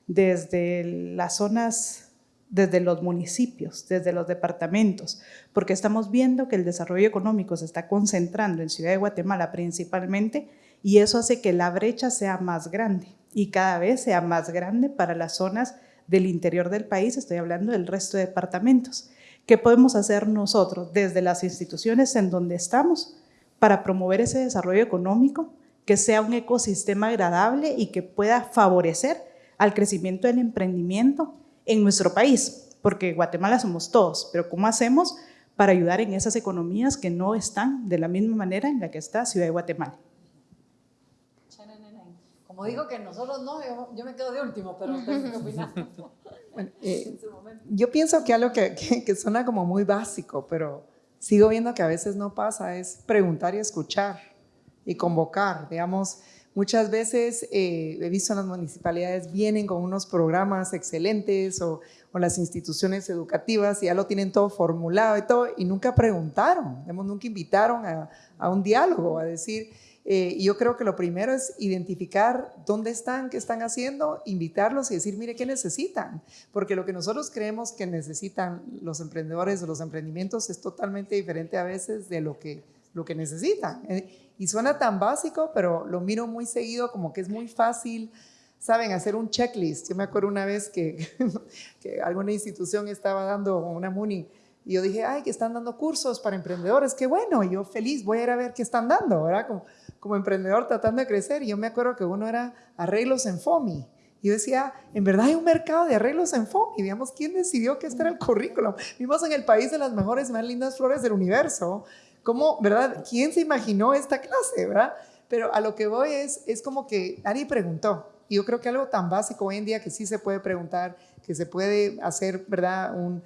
Speaker 8: desde las zonas desde los municipios, desde los departamentos, porque estamos viendo que el desarrollo económico se está concentrando en Ciudad de Guatemala principalmente y eso hace que la brecha sea más grande y cada vez sea más grande para las zonas del interior del país, estoy hablando del resto de departamentos. ¿Qué podemos hacer nosotros desde las instituciones en donde estamos para promover ese desarrollo económico, que sea un ecosistema agradable y que pueda favorecer al crecimiento del emprendimiento en nuestro país? Porque Guatemala somos todos, pero ¿cómo hacemos para ayudar en esas economías que no están de la misma manera en la que está Ciudad de Guatemala?
Speaker 2: Como digo que nosotros no, yo, me quedo de último, pero opinar.
Speaker 4: Eh, yo pienso que algo que, que, suena como muy básico, pero sigo viendo que a veces no pasa, es preguntar y escuchar y convocar. Digamos, muchas veces eh, he visto en las municipalidades vienen con unos programas excelentes o, o, las instituciones educativas y ya lo tienen todo formulado y todo, y nunca preguntaron, digamos, nunca invitaron a, a un diálogo, a decir, eh, yo creo que lo primero es identificar dónde están, qué están haciendo, invitarlos y decir, mire, ¿qué necesitan? Porque lo que nosotros creemos que necesitan los emprendedores o los emprendimientos es totalmente diferente a veces de lo que, lo que necesitan. Eh, y suena tan básico, pero lo miro muy seguido como que es muy fácil, saben, hacer un checklist. Yo me acuerdo una vez que, que alguna institución estaba dando una MUNI y yo dije, ay, que están dando cursos para emprendedores, qué bueno, y yo feliz, voy a ir a ver qué están dando, ¿verdad? Como, como emprendedor tratando de crecer. Y yo me acuerdo que uno era arreglos en FOMI. Y yo decía, en verdad hay un mercado de arreglos en FOMI. Digamos, ¿quién decidió que este era el currículum? Vivimos en el país de las mejores y más lindas flores del universo. ¿Cómo, verdad? ¿Quién se imaginó esta clase, verdad? Pero a lo que voy es, es como que nadie preguntó. Y yo creo que algo tan básico hoy en día que sí se puede preguntar, que se puede hacer, ¿verdad? Un,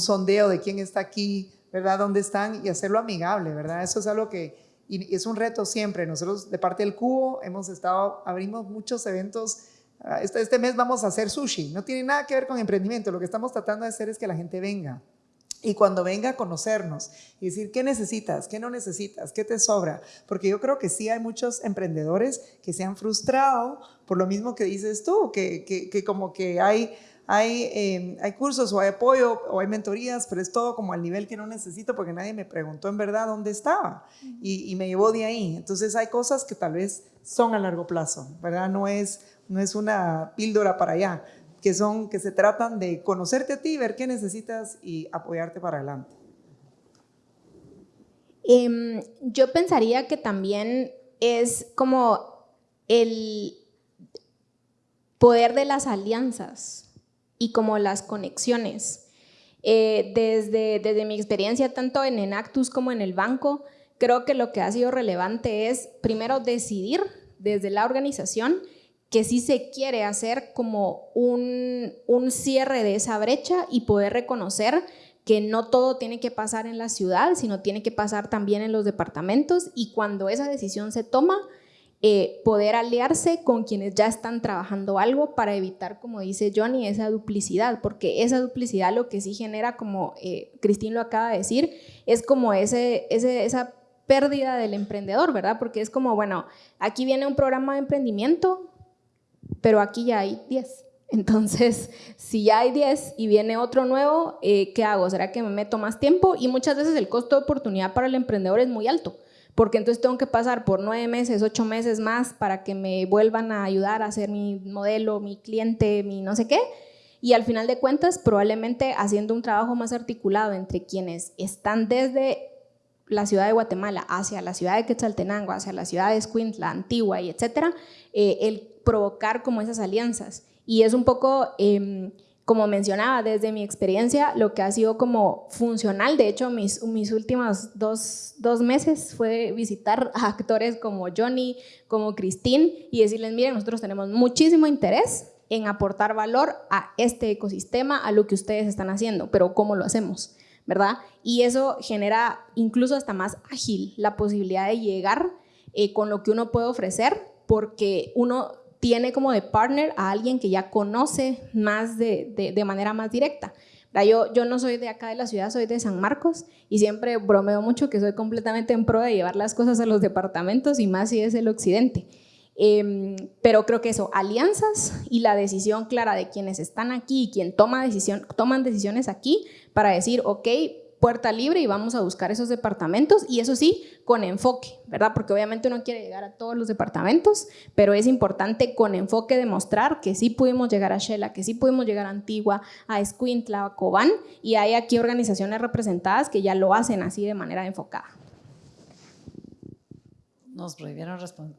Speaker 4: sondeo de quién está aquí, ¿verdad? ¿Dónde están? Y hacerlo amigable, ¿verdad? Eso es algo que y es un reto siempre. Nosotros de parte del Cubo hemos estado, abrimos muchos eventos. Ah, este, este mes vamos a hacer sushi. No tiene nada que ver con emprendimiento. Lo que estamos tratando de hacer es que la gente venga y cuando venga a conocernos y decir qué necesitas, qué no necesitas, qué te sobra, porque yo creo que sí hay muchos emprendedores que se han frustrado por lo mismo que dices tú, que, que, como que hay, hay, em, hay cursos o hay apoyo o hay mentorías, pero es todo como al nivel que no necesito porque nadie me preguntó en verdad dónde estaba y, y me llevó de ahí. Entonces hay cosas que tal vez son a largo plazo, ¿verdad? No es, no es una píldora para allá que, son, que se tratan de conocerte a ti, ver qué necesitas y apoyarte para adelante.
Speaker 6: Em, yo pensaría que también es como el poder de las alianzas y como las conexiones. Eh, desde, desde mi experiencia, tanto en Enactus como en el banco, creo que lo que ha sido relevante es primero decidir desde la organización que sí se quiere hacer como un, cierre de esa brecha y poder reconocer que no todo tiene que pasar en la ciudad, sino tiene que pasar también en los departamentos y cuando esa decisión se toma, eh, poder aliarse con quienes ya están trabajando algo para evitar, como dice Johnny, esa duplicidad, porque esa duplicidad lo que sí genera, como eh, Cristín lo acaba de decir, es como ese, ese, esa pérdida del emprendedor, ¿verdad? Porque es como, bueno, aquí viene un programa de emprendimiento, pero aquí ya hay 10. Entonces, si ya hay 10 y viene otro nuevo, eh, ¿qué hago? ¿Será que me meto más tiempo? Y muchas veces el costo de oportunidad para el emprendedor es muy alto, porque entonces tengo que pasar por nueve meses, ocho meses más para que me vuelvan a ayudar a hacer mi modelo, mi cliente, mi no sé qué. Y al final de cuentas, probablemente haciendo un trabajo más articulado entre quienes están desde la ciudad de Guatemala hacia la ciudad de Quetzaltenango, hacia la ciudad de Escuintla, Antigua y etcétera, eh, el provocar como esas alianzas. Y es un poco, em, como mencionaba, desde mi experiencia, lo que ha sido como funcional. De hecho, mis, mis últimos dos, dos meses fue visitar a actores como Johnny, como Christine y decirles, miren, nosotros tenemos muchísimo interés en aportar valor a este ecosistema, a lo que ustedes están haciendo, pero ¿cómo lo hacemos? ¿Verdad? Y eso genera incluso hasta más ágil la posibilidad de llegar eh, con lo que uno puede ofrecer, porque uno tiene como de partner a alguien que ya conoce más de, de, manera más directa. Yo, yo no soy de acá de la ciudad, soy de San Marcos y siempre bromeo mucho que soy completamente en pro de llevar las cosas a los departamentos y más si es el occidente. Em, pero creo que eso, alianzas y la decisión clara de quienes están aquí y quien toma decisión, toman decisiones aquí para decir, ok, puerta libre y vamos a buscar esos departamentos y eso sí, con enfoque, ¿verdad? Porque obviamente uno quiere llegar a todos los departamentos, pero es importante con enfoque demostrar que sí pudimos llegar a Shela, que sí pudimos llegar a Antigua, a Escuintla, a Cobán y hay aquí organizaciones representadas que ya lo hacen así de manera enfocada.
Speaker 2: Nos prohibieron responder.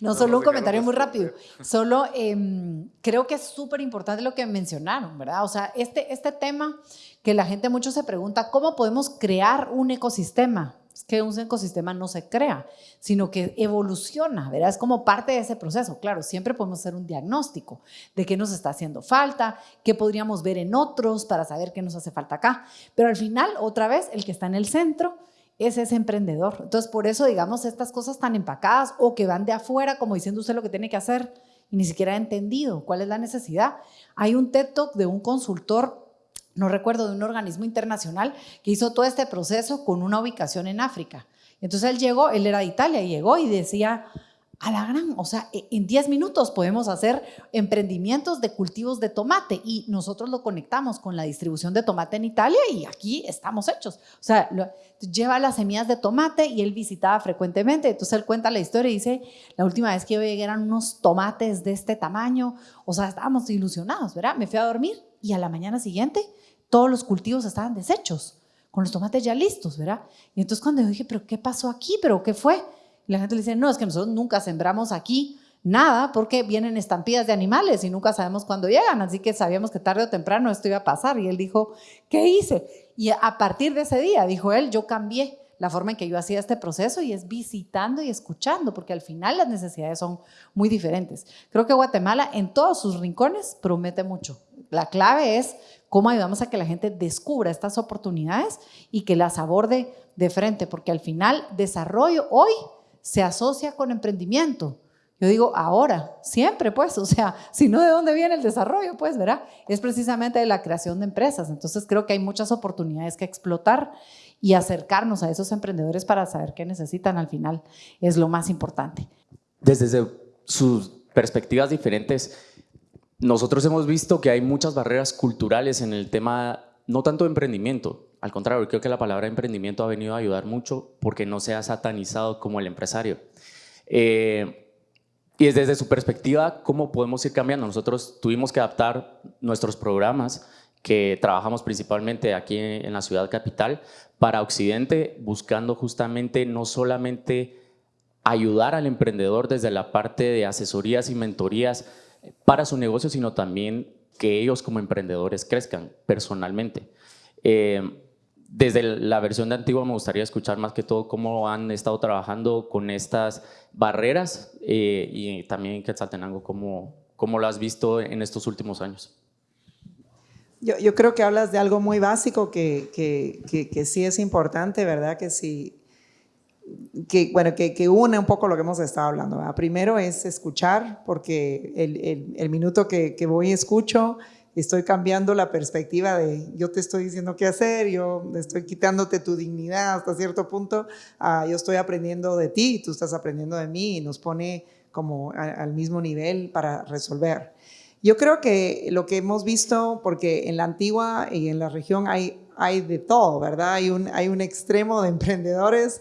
Speaker 2: No, solo un comentario muy rápido. Solo em, creo que es súper importante lo que mencionaron, ¿verdad? O sea, este, este tema que la gente mucho se pregunta, ¿cómo podemos crear un ecosistema? Es que un ecosistema no se crea, sino que evoluciona, ¿verdad? Es como parte de ese proceso. Claro, siempre podemos hacer un diagnóstico de qué nos está haciendo falta, qué podríamos ver en otros para saber qué nos hace falta acá. Pero al final, otra vez, el que está en el centro es ese emprendedor. Entonces, por eso, digamos, estas cosas tan empacadas o que van de afuera, como diciendo usted lo que tiene que hacer y ni siquiera ha entendido cuál es la necesidad. Hay un TED Talk de un consultor, no recuerdo, de un organismo internacional que hizo todo este proceso con una ubicación en África. Entonces él llegó, él era de Italia, llegó y decía, a la gran, o sea, e, en 10 minutos podemos hacer emprendimientos de cultivos de tomate y nosotros lo conectamos con la distribución de tomate en Italia y aquí estamos hechos. O sea, lleva las semillas de tomate y él visitaba frecuentemente, entonces él cuenta la historia y dice, la última vez que yo llegué eran unos tomates de este tamaño, o sea, estábamos ilusionados, ¿verdad? Me fui a dormir y a la mañana siguiente todos los cultivos estaban deshechos, con los tomates ya listos, ¿verdad? Y entonces cuando yo dije, pero ¿qué pasó aquí? ¿Pero qué fue? Y la gente le dice, no, es que nosotros nunca sembramos aquí nada porque vienen estampillas de animales y nunca sabemos cuándo llegan, así que sabíamos que tarde o temprano esto iba a pasar. Y él dijo, ¿qué hice? Y a partir de ese día, dijo él, yo cambié la forma en que yo hacía este proceso y es visitando y escuchando, porque al final las necesidades son muy diferentes. Creo que Guatemala en todos sus rincones promete mucho. La clave es cómo ayudamos a que la gente descubra estas oportunidades y que las aborde de frente, porque al final desarrollo hoy se asocia con emprendimiento. Yo digo, ahora, siempre, pues, o sea, si no, ¿de dónde viene el desarrollo? Pues, ¿verdad? Es precisamente de la creación de empresas. Entonces, creo que hay muchas oportunidades que explotar y acercarnos a esos emprendedores para saber qué necesitan al final es lo más importante.
Speaker 9: Desde sus perspectivas diferentes, nosotros hemos visto que hay muchas barreras culturales en el tema, no tanto de emprendimiento, al contrario, creo que la palabra emprendimiento ha venido a ayudar mucho porque no se ha satanizado como el empresario. Eh, y desde su perspectiva, ¿cómo podemos ir cambiando? Nosotros tuvimos que adaptar nuestros programas que trabajamos principalmente aquí en la ciudad capital para Occidente, buscando justamente no solamente ayudar al emprendedor desde la parte de asesorías y mentorías para su negocio, sino también que ellos como emprendedores crezcan personalmente. Eh, desde la versión de Antigua me gustaría escuchar más que todo cómo han estado trabajando con estas barreras eh, y también en Quetzaltenango, cómo, cómo lo has visto en estos últimos años.
Speaker 4: Yo, yo creo que hablas de algo muy básico que, que, que, sí es importante, ¿verdad? Que sí, que, bueno, que, que, une un poco lo que hemos estado hablando. Primero es escuchar, porque el, el, el minuto que, que voy escucho, estoy cambiando la perspectiva de yo te estoy diciendo qué hacer, yo estoy quitándote tu dignidad hasta cierto punto, uh, yo estoy aprendiendo de ti, tú estás aprendiendo de mí y nos pone como a, al mismo nivel para resolver. Yo creo que lo que hemos visto, porque en la antigua y en la región hay, hay de todo, ¿verdad? Hay un, hay un extremo de emprendedores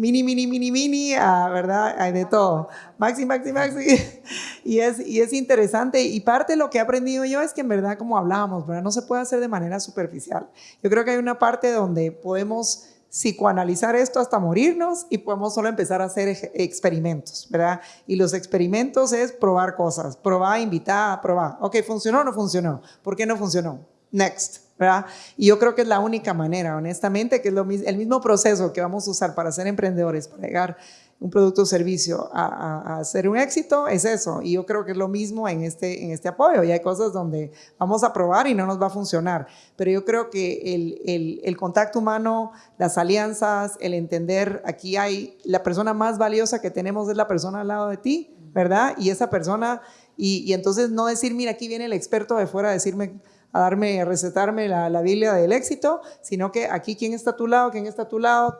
Speaker 4: mini, mini, mini, mini, ah, ¿verdad? Hay de todo. Maxi, maxi, maxi. Y es, y es interesante. Y parte de lo que he aprendido yo es que en verdad, como hablábamos, ¿verdad? No se puede hacer de manera superficial. Yo creo que hay una parte donde podemos psicoanalizar esto hasta morirnos y podemos solo empezar a hacer experimentos, ¿verdad? Y los experimentos es probar cosas, probar, invitar, probar. Ok, ¿funcionó o no funcionó? ¿Por qué no funcionó? Next. ¿Verdad? Y yo creo que es la única manera, honestamente, que es lo, el mismo proceso que vamos a usar para ser emprendedores, para llegar un producto o servicio a, a, ser un éxito, es eso. Y yo creo que es lo mismo en este, en este apoyo. Y hay cosas donde vamos a probar y no nos va a funcionar. Pero yo creo que el, el, el contacto humano, las alianzas, el entender, aquí hay, la persona más valiosa que tenemos es la persona al lado de ti, ¿verdad? Y esa persona, y, y entonces no decir, mira, aquí viene el experto de fuera a decirme a darme, a recetarme la, la, Biblia del éxito, sino que aquí quién está a tu lado, quién está a tu lado,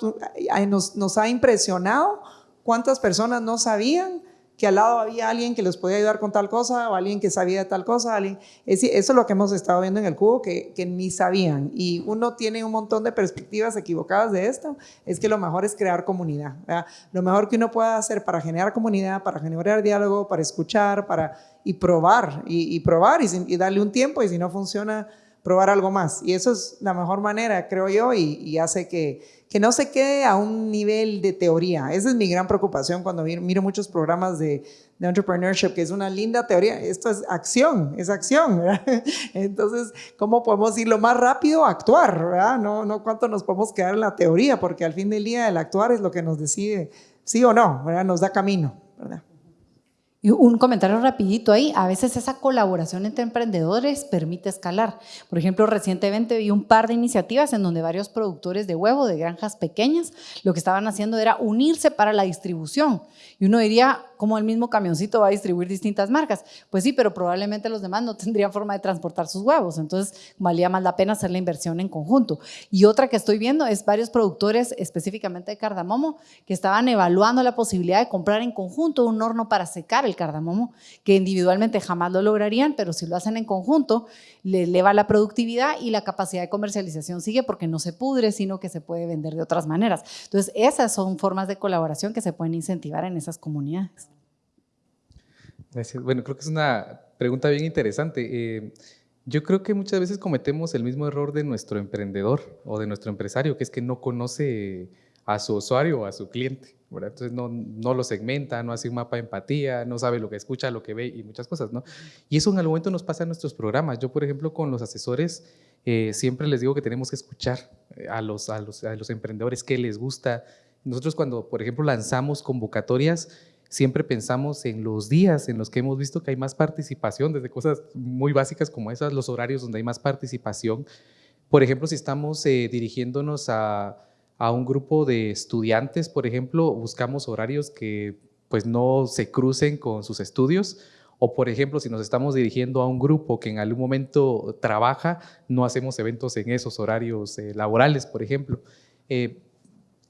Speaker 4: nos, nos ha impresionado cuántas personas no sabían que al lado había alguien que les podía ayudar con tal cosa o alguien que sabía tal cosa. Alguien, eso es lo que hemos estado viendo en el cubo, que, que, ni sabían. Y uno tiene un montón de perspectivas equivocadas de esto, es que lo mejor es crear comunidad. Lo mejor que uno pueda hacer para generar comunidad, para generar diálogo, para escuchar, para y probar, y, probar y, darle un tiempo y si no funciona, probar algo más. Y eso es la mejor manera, creo yo, y, hace que, que, no se quede a un nivel de teoría. Esa es mi gran preocupación cuando miro, muchos programas de, entrepreneurship, que es una linda teoría. Esto es acción, es acción. Entonces, ¿cómo podemos ir lo más rápido actuar? ¿verdad? No, no cuánto nos podemos quedar en la teoría, porque al fin del día el actuar es lo que nos decide sí o no, ¿verdad? nos da camino. ¿verdad?
Speaker 2: Y un comentario rapidito ahí, a veces esa colaboración entre emprendedores permite escalar. Por ejemplo, recientemente vi un par de iniciativas en donde varios productores de huevo de granjas pequeñas lo que estaban haciendo era unirse para la distribución. Y uno diría, ¿cómo el mismo camioncito va a distribuir distintas marcas? Pues sí, pero probablemente los demás no tendrían forma de transportar sus huevos, entonces valía más la pena hacer la inversión en conjunto. Y otra que estoy viendo es varios productores, específicamente de cardamomo, que estaban evaluando la posibilidad de comprar en conjunto un horno para secar el cardamomo, que individualmente jamás lo lograrían, pero si lo hacen en conjunto, le eleva la productividad y la capacidad de comercialización sigue porque no se pudre, sino que se puede vender de otras maneras. Entonces, esas son formas de colaboración que se pueden incentivar en esas comunidades.
Speaker 5: Gracias. Bueno, creo que es una pregunta bien interesante. Eh, yo creo que muchas veces cometemos el mismo error de nuestro emprendedor o de nuestro empresario, que es que no conoce a su usuario o a su cliente. ¿Verdad? Entonces no, no, lo segmenta, no hace un mapa de empatía, no sabe lo que escucha, lo que ve y muchas cosas. ¿no? Y eso en algún momento nos pasa en nuestros programas. Yo, por ejemplo, con los asesores, eh, siempre les digo que tenemos que escuchar eh, a los, a, los, a los emprendedores qué les gusta. Nosotros cuando, por ejemplo, lanzamos convocatorias, siempre pensamos en los días en los que hemos visto que hay más participación, desde cosas muy básicas como esas, los horarios donde hay más participación. Por ejemplo, si estamos eh, dirigiéndonos a, a, un grupo de estudiantes, por ejemplo, buscamos horarios que pues no se crucen con sus estudios. O por ejemplo, si nos estamos dirigiendo a un grupo que en algún momento trabaja, no hacemos eventos en esos horarios eh, laborales, por ejemplo. Eh,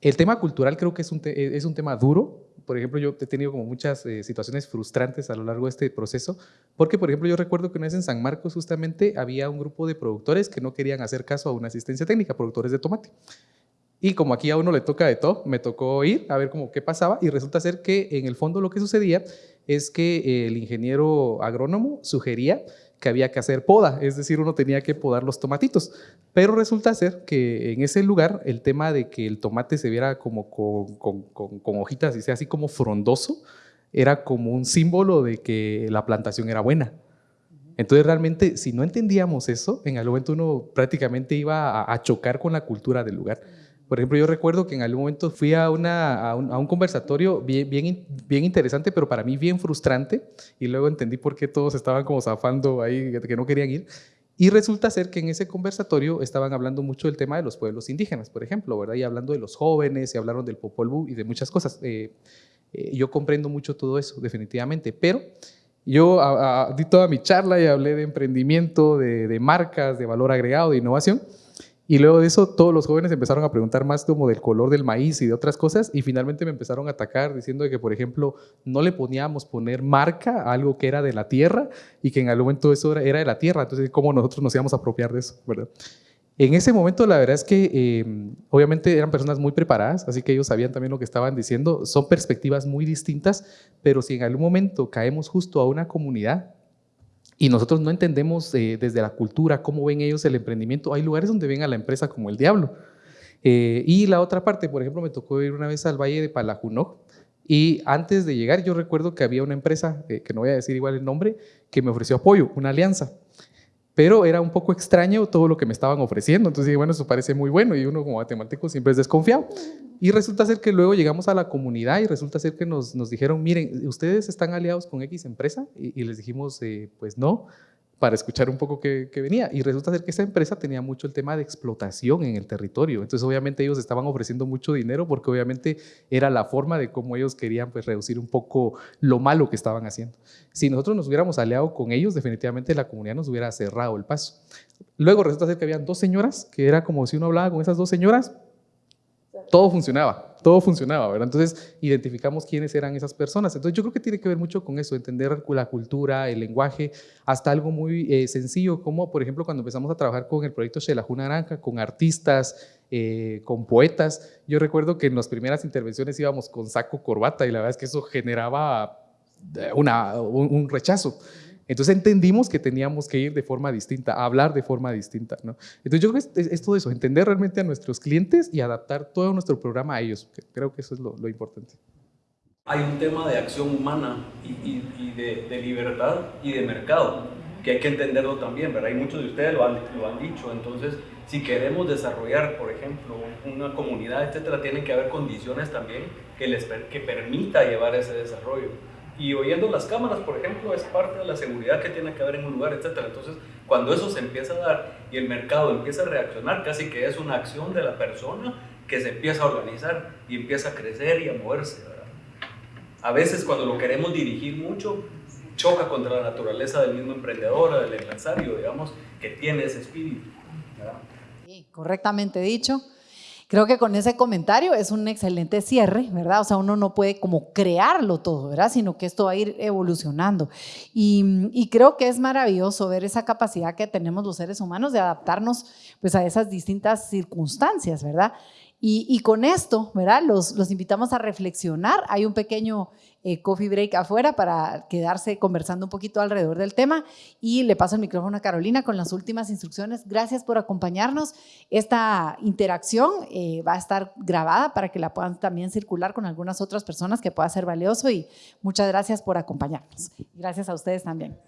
Speaker 5: el tema cultural creo que es un, es un tema duro, por ejemplo, yo he tenido como muchas eh, situaciones frustrantes a lo largo de este proceso, porque, por ejemplo, yo recuerdo que una vez en San Marcos justamente había un grupo de productores que no querían hacer caso a una asistencia técnica, productores de tomate. Y como aquí a uno le toca de todo, me tocó ir a ver cómo qué pasaba y resulta ser que en el fondo lo que sucedía es que el ingeniero agrónomo sugería que había que hacer poda, es decir, uno tenía que podar los tomatitos. Pero resulta ser que en ese lugar el tema de que el tomate se viera como con, con, hojitas y sea así como frondoso, era como un símbolo de que la plantación era buena. Entonces realmente si no entendíamos eso, en algún momento uno prácticamente iba a chocar con la cultura del lugar. Por ejemplo, yo recuerdo que en algún momento fui a, una, a, un, conversatorio bien, bien, bien interesante, pero para mí bien frustrante, y luego entendí por qué todos estaban como zafando ahí, que no querían ir. Y resulta ser que en ese conversatorio estaban hablando mucho del tema de los pueblos indígenas, por ejemplo, ¿verdad? Y hablando de los jóvenes, y hablaron del Popol Vuh y de muchas cosas. Eh, eh, yo comprendo mucho todo eso, definitivamente, pero yo di toda mi charla y hablé de emprendimiento, de, de marcas, de valor agregado, de innovación, y luego de eso, todos los jóvenes empezaron a preguntar más como del color del maíz y de otras cosas, y finalmente me empezaron a atacar diciendo que, por ejemplo, no le poníamos poner marca a algo que era de la tierra y que en algún momento eso era, de la tierra, entonces, ¿cómo nosotros nos íbamos a apropiar de eso? ¿verdad? En ese momento, la verdad es que eh, obviamente eran personas muy preparadas, así que ellos sabían también lo que estaban diciendo. Son perspectivas muy distintas, pero si en algún momento caemos justo a una comunidad y nosotros no entendemos eh, desde la cultura cómo ven ellos el emprendimiento. Hay lugares donde ven a la empresa como el diablo. Eh, y la otra parte, por ejemplo, me tocó ir una vez al Valle de Palajunó y antes de llegar yo recuerdo que había una empresa, eh, que no voy a decir igual el nombre, que me ofreció apoyo, una alianza pero era un poco extraño todo lo que me estaban ofreciendo. Entonces dije, bueno, eso parece muy bueno y uno como matemático siempre es desconfiado. Y resulta ser que luego llegamos a la comunidad y resulta ser que nos, nos dijeron, miren, ¿ustedes están aliados con X empresa? Y, les dijimos, eh, pues no para escuchar un poco qué, venía. Y resulta ser que esa empresa tenía mucho el tema de explotación en el territorio. Entonces, obviamente, ellos estaban ofreciendo mucho dinero porque obviamente era la forma de cómo ellos querían pues, reducir un poco lo malo que estaban haciendo. Si nosotros nos hubiéramos aliado con ellos, definitivamente la comunidad nos hubiera cerrado el paso. Luego resulta ser que habían dos señoras, que era como si uno hablaba con esas dos señoras, todo funcionaba, todo funcionaba, ¿verdad? Entonces identificamos quiénes eran esas personas. Entonces yo creo que tiene que ver mucho con eso, entender la cultura, el lenguaje, hasta algo muy eh, sencillo, como por ejemplo cuando empezamos a trabajar con el proyecto Shelajuna Naranja, con artistas, eh, con poetas. Yo recuerdo que en las primeras intervenciones íbamos con saco, corbata, y la verdad es que eso generaba eh, una, un rechazo. Entonces entendimos que teníamos que ir de forma distinta, hablar de forma distinta. ¿no? Entonces yo creo que es, todo eso, entender realmente a nuestros clientes y adaptar todo nuestro programa a ellos. Creo que eso es lo, importante.
Speaker 10: Hay un tema de acción humana y, de, libertad y de mercado que hay que entenderlo también, ¿verdad? Y muchos de ustedes lo han, lo han dicho. Entonces, si queremos desarrollar, por ejemplo, una comunidad, etcétera, tienen que haber condiciones también que les que permita llevar ese desarrollo y oyendo las cámaras, por ejemplo, es parte de la seguridad que tiene que haber en un lugar, etc. Entonces, cuando eso se empieza a dar y el mercado empieza a reaccionar, casi que es una acción de la persona que se empieza a organizar y empieza a crecer y a moverse. A veces cuando lo queremos dirigir mucho, choca contra la naturaleza del mismo emprendedor, del empresario, digamos, que tiene ese espíritu.
Speaker 2: Sí, correctamente dicho. Creo que con ese comentario es un excelente cierre, ¿verdad? O sea, uno no puede como crearlo todo, ¿verdad? Sino que esto va a ir evolucionando. Y, creo que es maravilloso ver esa capacidad que tenemos los seres humanos de adaptarnos pues a esas distintas circunstancias, ¿verdad? Y, con esto, ¿verdad? Los, los invitamos a reflexionar. Hay un pequeño eh, coffee break afuera para quedarse conversando un poquito alrededor del tema. Y le paso el micrófono a Carolina con las últimas instrucciones. Gracias por acompañarnos. Esta interacción eh, va a estar grabada para que la puedan también circular con algunas otras personas que pueda ser valioso y muchas gracias por acompañarnos. Gracias a ustedes también.